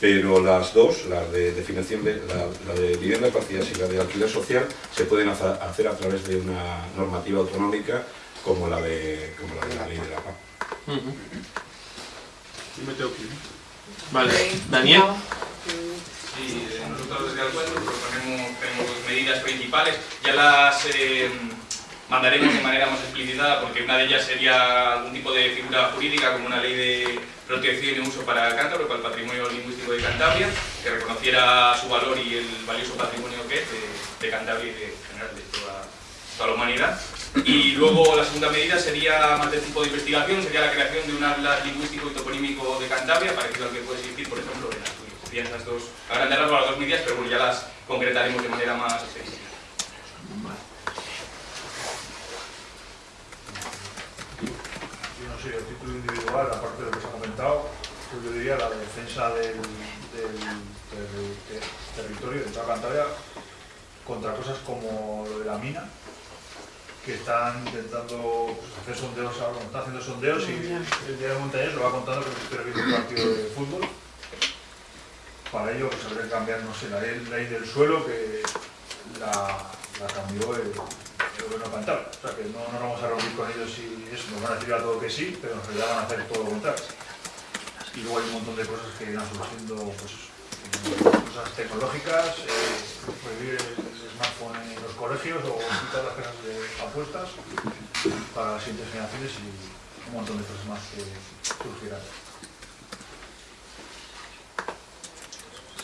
pero las dos, la de definición de la, de viviendas vacías y la de alquiler social, se pueden hacer a través de una normativa autonómica como la de, como la, de la ley de la paz. Vale, Daniel. Sí, nosotros desde el proponemos, tenemos medidas principales, ya las, eh, mandaremos de manera más explicitada porque una de ellas sería algún tipo de figura jurídica como una ley de protección y uso para el cántabro, para el patrimonio lingüístico de Cantabria, que reconociera su valor y el valioso patrimonio que es de, de Cantabria y de, en general de toda, toda la humanidad. Y luego la segunda medida sería más de tipo de investigación, sería la creación de un atlas lingüístico y toponímico de Cantabria, parecido al que puede existir, por ejemplo, en Asturias. Serían esas dos, a grandes rasgos las dos medidas, pero bueno, ya las concretaremos de manera más extensiva. Yo no sé, el título individual, aparte de lo que se ha comentado, pues yo diría la defensa del, del ter- territorio de toda Cantabria contra cosas como lo de la mina, que están intentando pues, hacer sondeos ahora, está haciendo sondeos y el día de Montañés lo va contando que estoy viendo un partido de fútbol. Para ello pues habría que cambiar, no sé, la ley, ley del suelo que la, la cambió el, el gobierno cantabria. O sea que no, no nos vamos a reunir con ellos y eso, nos van a decir a todo que sí, pero en realidad van a hacer todo lo contrario. Y luego hay un montón de cosas que irán surgiendo, pues cosas tecnológicas, eh, prohibir el smartphone en los colegios o quitar las casas de apuestas para las siguientes generaciones y un montón de cosas más que surgirán.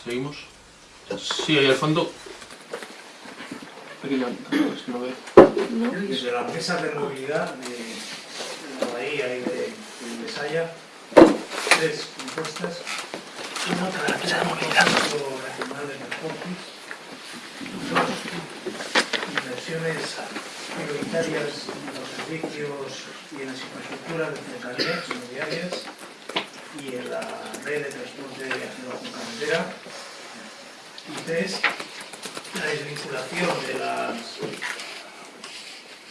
¿Seguimos? Sí, ahí al fondo. No veo. Desde la mesa de movilidad de, de la bahía y de, de Besaya, tres propuestas. Una para el Consejo Nacional de Transportes, dos inversiones prioritarias en los servicios y en las infraestructuras de cercanías ferroviarias y en la red de transporte hacia con carretera. Y tres, la desvinculación de las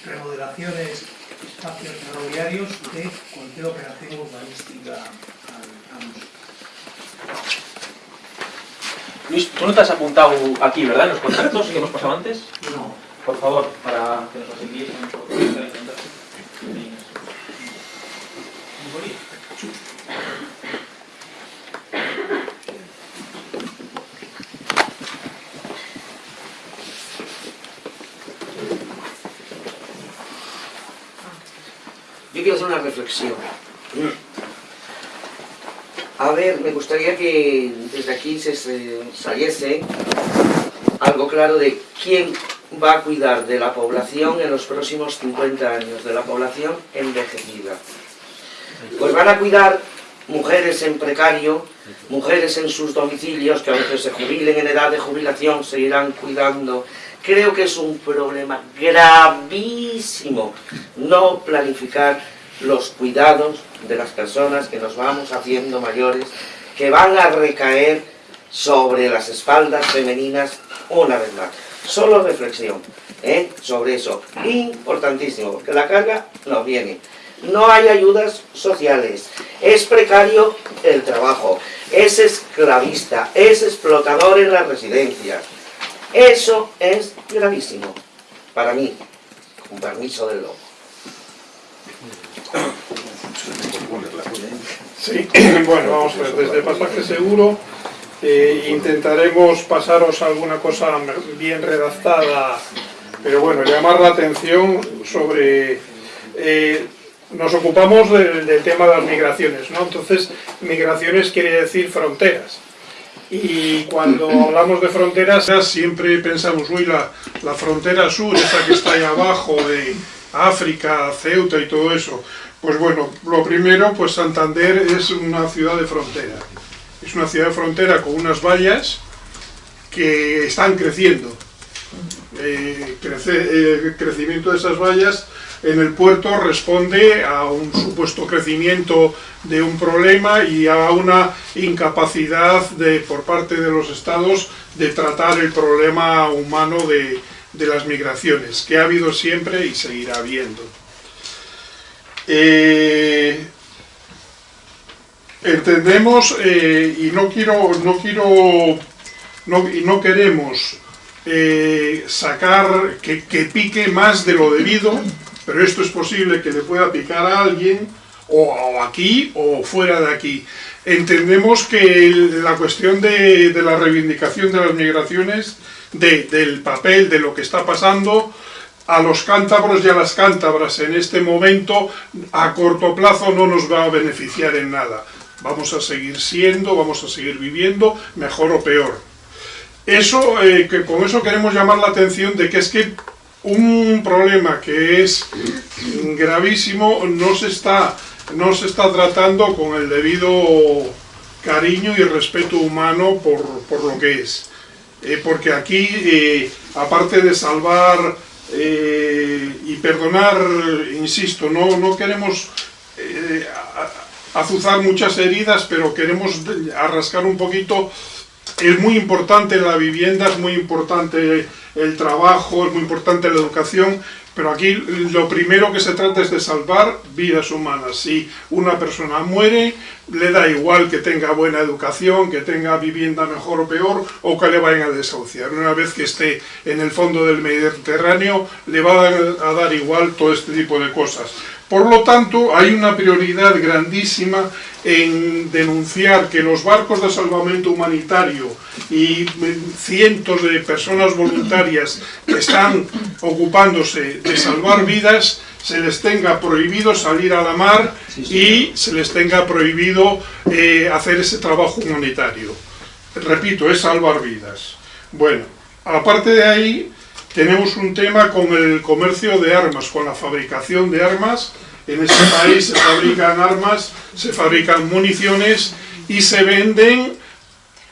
remodelaciones, espacios ferroviarios de cualquier operación urbanística al, al uso. Luis, tú no te has apuntado aquí, ¿verdad? En los contactos que hemos pasado antes. No. Por favor, para que nos los envíes. Yo quiero hacer una A ver, me gustaría que desde aquí se se saliese algo claro de quién va a cuidar de la población en los próximos 50 años, de la población envejecida. Pues van a cuidar mujeres en precario, mujeres en sus domicilios que a veces se jubilen en edad de jubilación, seguirán cuidando. Creo que es un problema gravísimo no planificar los cuidados de las personas que nos vamos haciendo mayores, que van a recaer sobre las espaldas femeninas una vez más. Solo reflexión ¿eh? sobre eso. Importantísimo, porque la carga nos viene. No hay ayudas sociales. Es precario el trabajo. Es esclavista. Es explotador en las residencias. Eso es gravísimo. Para mí. Con permiso del lobo. Sí, bueno, vamos a ver, desde Pasaje Seguro eh, intentaremos pasaros alguna cosa bien redactada, pero bueno, llamar la atención sobre... eh, nos ocupamos del, del tema de las migraciones, ¿no? Entonces, migraciones quiere decir fronteras. Y cuando hablamos de fronteras, siempre pensamos, uy, la, la frontera sur, esa que está ahí abajo de África, Ceuta y todo eso. Pues bueno, lo primero, pues Santander es una ciudad de frontera. Es una ciudad de frontera con unas vallas que están creciendo. Eh, crece- el crecimiento de esas vallas en el puerto responde a un supuesto crecimiento de un problema y a una incapacidad de, por parte de los estados de tratar el problema humano de, de las migraciones, que ha habido siempre y seguirá habiendo. Eh, entendemos eh, y no quiero, no quiero, no, no queremos eh, sacar que, que pique más de lo debido, pero esto es posible que le pueda picar a alguien, o, aquí o fuera de aquí. Entendemos que la cuestión de, de la reivindicación de las migraciones, de- del papel, de lo que está pasando, a los cántabros y a las cántabras en este momento a corto plazo no nos va a beneficiar en nada. Vamos a seguir siendo, vamos a seguir viviendo, mejor o peor. Eso, eh, que con eso queremos llamar la atención de que es que un problema que es gravísimo no se está, no se está tratando con el debido cariño y respeto humano por, por lo que es. Eh, porque aquí, eh, aparte de salvar eh, y perdonar, insisto, no, no queremos azuzar muchas heridas, pero queremos arrascar un poquito. Es muy importante la vivienda, es muy importante el trabajo, es muy importante la educación, pero aquí lo primero que se trata es de salvar vidas humanas. Si una persona muere, le da igual que tenga buena educación, que tenga vivienda mejor o peor, o que le vayan a desahuciar. Una vez que esté en el fondo del Mediterráneo, le va a dar, igual todo este tipo de cosas. Por lo tanto, hay una prioridad grandísima en denunciar que los barcos de salvamento humanitario y cientos de personas voluntarias que están ocupándose de salvar vidas se les tenga prohibido salir a la mar y se les tenga prohibido eh, hacer ese trabajo humanitario. Repito, es salvar vidas. Bueno, aparte de ahí, tenemos un tema con el comercio de armas, con la fabricación de armas. En este país se fabrican armas, se fabrican municiones y se venden.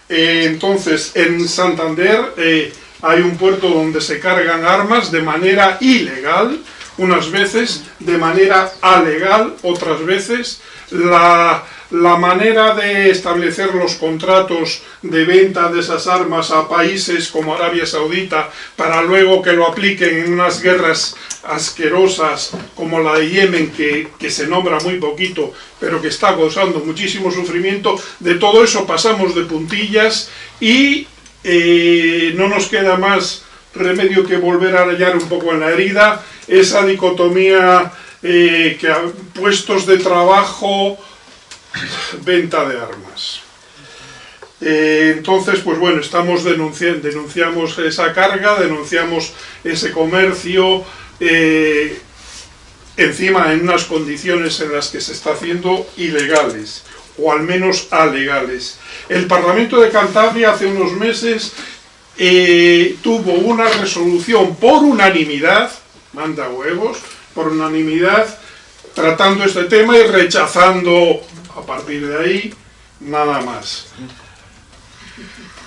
Eh, entonces, en Santander eh, hay un puerto donde se cargan armas de manera ilegal, unas veces de manera alegal, otras veces. La, la manera de establecer los contratos de venta de esas armas a países como Arabia Saudita para luego que lo apliquen en unas guerras asquerosas como la de Yemen que, que se nombra muy poquito pero que está causando muchísimo sufrimiento, de todo eso pasamos de puntillas y eh, no nos queda más remedio que volver a rayar un poco en la herida esa dicotomía eh, que a puestos de trabajo venta de armas. Eh, entonces, pues bueno, estamos denunciando, denunciamos esa carga, denunciamos ese comercio, eh, encima en unas condiciones en las que se está haciendo ilegales, o al menos alegales. El Parlamento de Cantabria hace unos meses eh, tuvo una resolución por unanimidad, manda huevos, por unanimidad, tratando este tema y rechazando a partir de ahí nada más.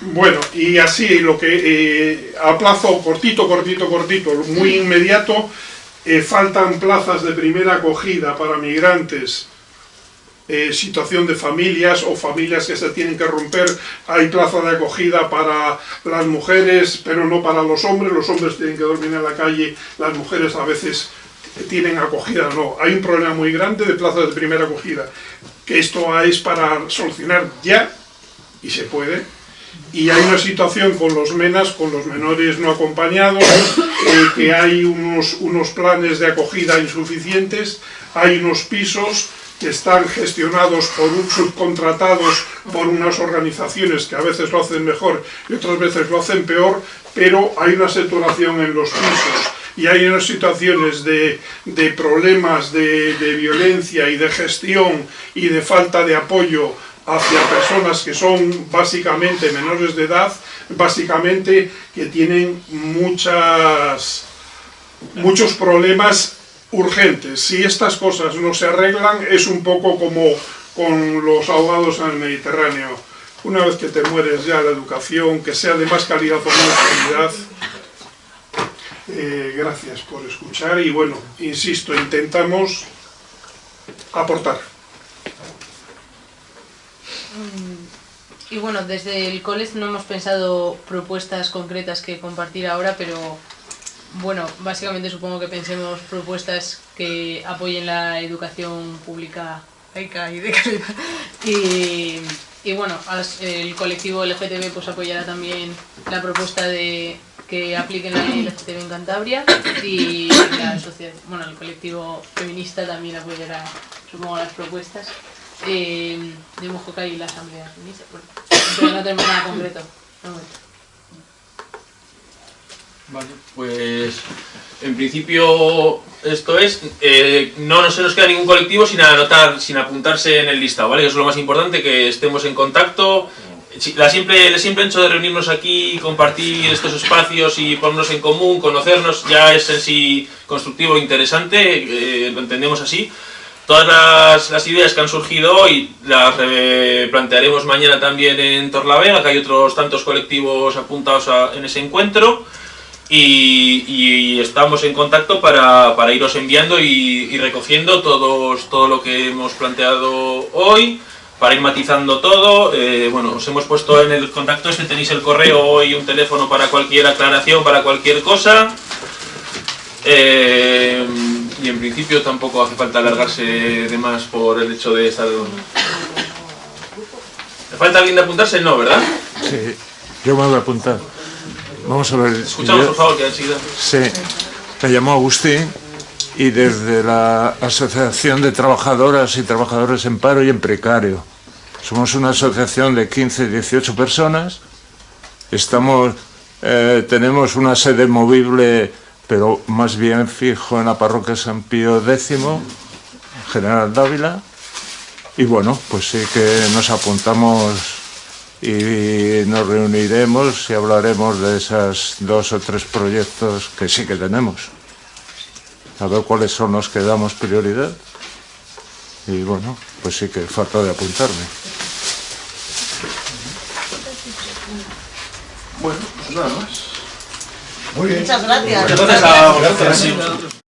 Bueno, y así lo que eh, a plazo cortito, cortito, cortito, muy inmediato, eh, faltan plazas de primera acogida para migrantes, eh, situación de familias o familias que se tienen que romper, hay plaza de acogida para las mujeres, pero no para los hombres, los hombres tienen que dormir en la calle, las mujeres a veces tienen acogida, no, hay un problema muy grande de plazas de primera acogida, que esto es para solucionar ya, y se puede, y hay una situación con los menas, con los menores no acompañados, eh, que hay unos, unos planes de acogida insuficientes, hay unos pisos que están gestionados por un, subcontratados por unas organizaciones que a veces lo hacen mejor y otras veces lo hacen peor, pero hay una saturación en los pisos y hay unas situaciones de, de problemas de, de violencia y de gestión y de falta de apoyo hacia personas que son básicamente menores de edad, básicamente que tienen muchas, muchos problemas urgentes. Si estas cosas no se arreglan, es un poco como con los ahogados en el Mediterráneo. Una vez que te mueres ya la educación, que sea de más calidad o menos calidad. Eh, gracias por escuchar y bueno, insisto, intentamos aportar. Y bueno, desde el college no hemos pensado propuestas concretas que compartir ahora, pero bueno, básicamente supongo que pensemos propuestas que apoyen la educación pública laica y de calidad. Y, bueno, el colectivo LGTB pues apoyará también la propuesta de que apliquen la ley LGTB en Cantabria y la sociedad, bueno, el colectivo feminista también apoyará, supongo, las propuestas eh, de Mojoca y la Asamblea Feminista. Pero no tenemos nada concreto. Vale, pues en principio esto es, eh, no, no se nos queda ningún colectivo sin anotar, sin apuntarse en el listado, ¿vale? Eso es lo más importante, que estemos en contacto. La simple, el simple hecho de reunirnos aquí, compartir estos espacios y ponernos en común, conocernos, ya es en sí constructivo interesante, eh, lo entendemos así. Todas las, las ideas que han surgido hoy las plantearemos mañana también en Torlavega, que hay otros tantos colectivos apuntados a- en ese encuentro. Y, y estamos en contacto para, para iros enviando y, y recogiendo todos, todo lo que hemos planteado hoy, para ir matizando todo. Eh, bueno, os hemos puesto en el contacto este, tenéis el correo y un teléfono para cualquier aclaración, para cualquier cosa. Eh, y en principio tampoco hace falta alargarse de más por el hecho de estar... ¿Le falta alguien de apuntarse? No, ¿verdad? Sí, yo me voy a apuntar. Vamos a ver. Escuchamos, yo- por favor, que enseguida... Sí, me llamo Agustín y desde la Asociación de Trabajadoras y Trabajadores en Paro y en Precario. Somos una asociación de 15, 18 personas. Estamos, eh, tenemos una sede movible, pero más bien fijo en la parroquia San Pío X, General Dávila. Y bueno, pues sí que nos apuntamos y nos reuniremos y hablaremos de esos dos o tres proyectos que sí que tenemos. A ver cuáles son los que damos prioridad. Y bueno, pues sí que falta de apuntarme. Bueno, pues nada más. Muy bien. Muchas gracias. Muchas gracias a.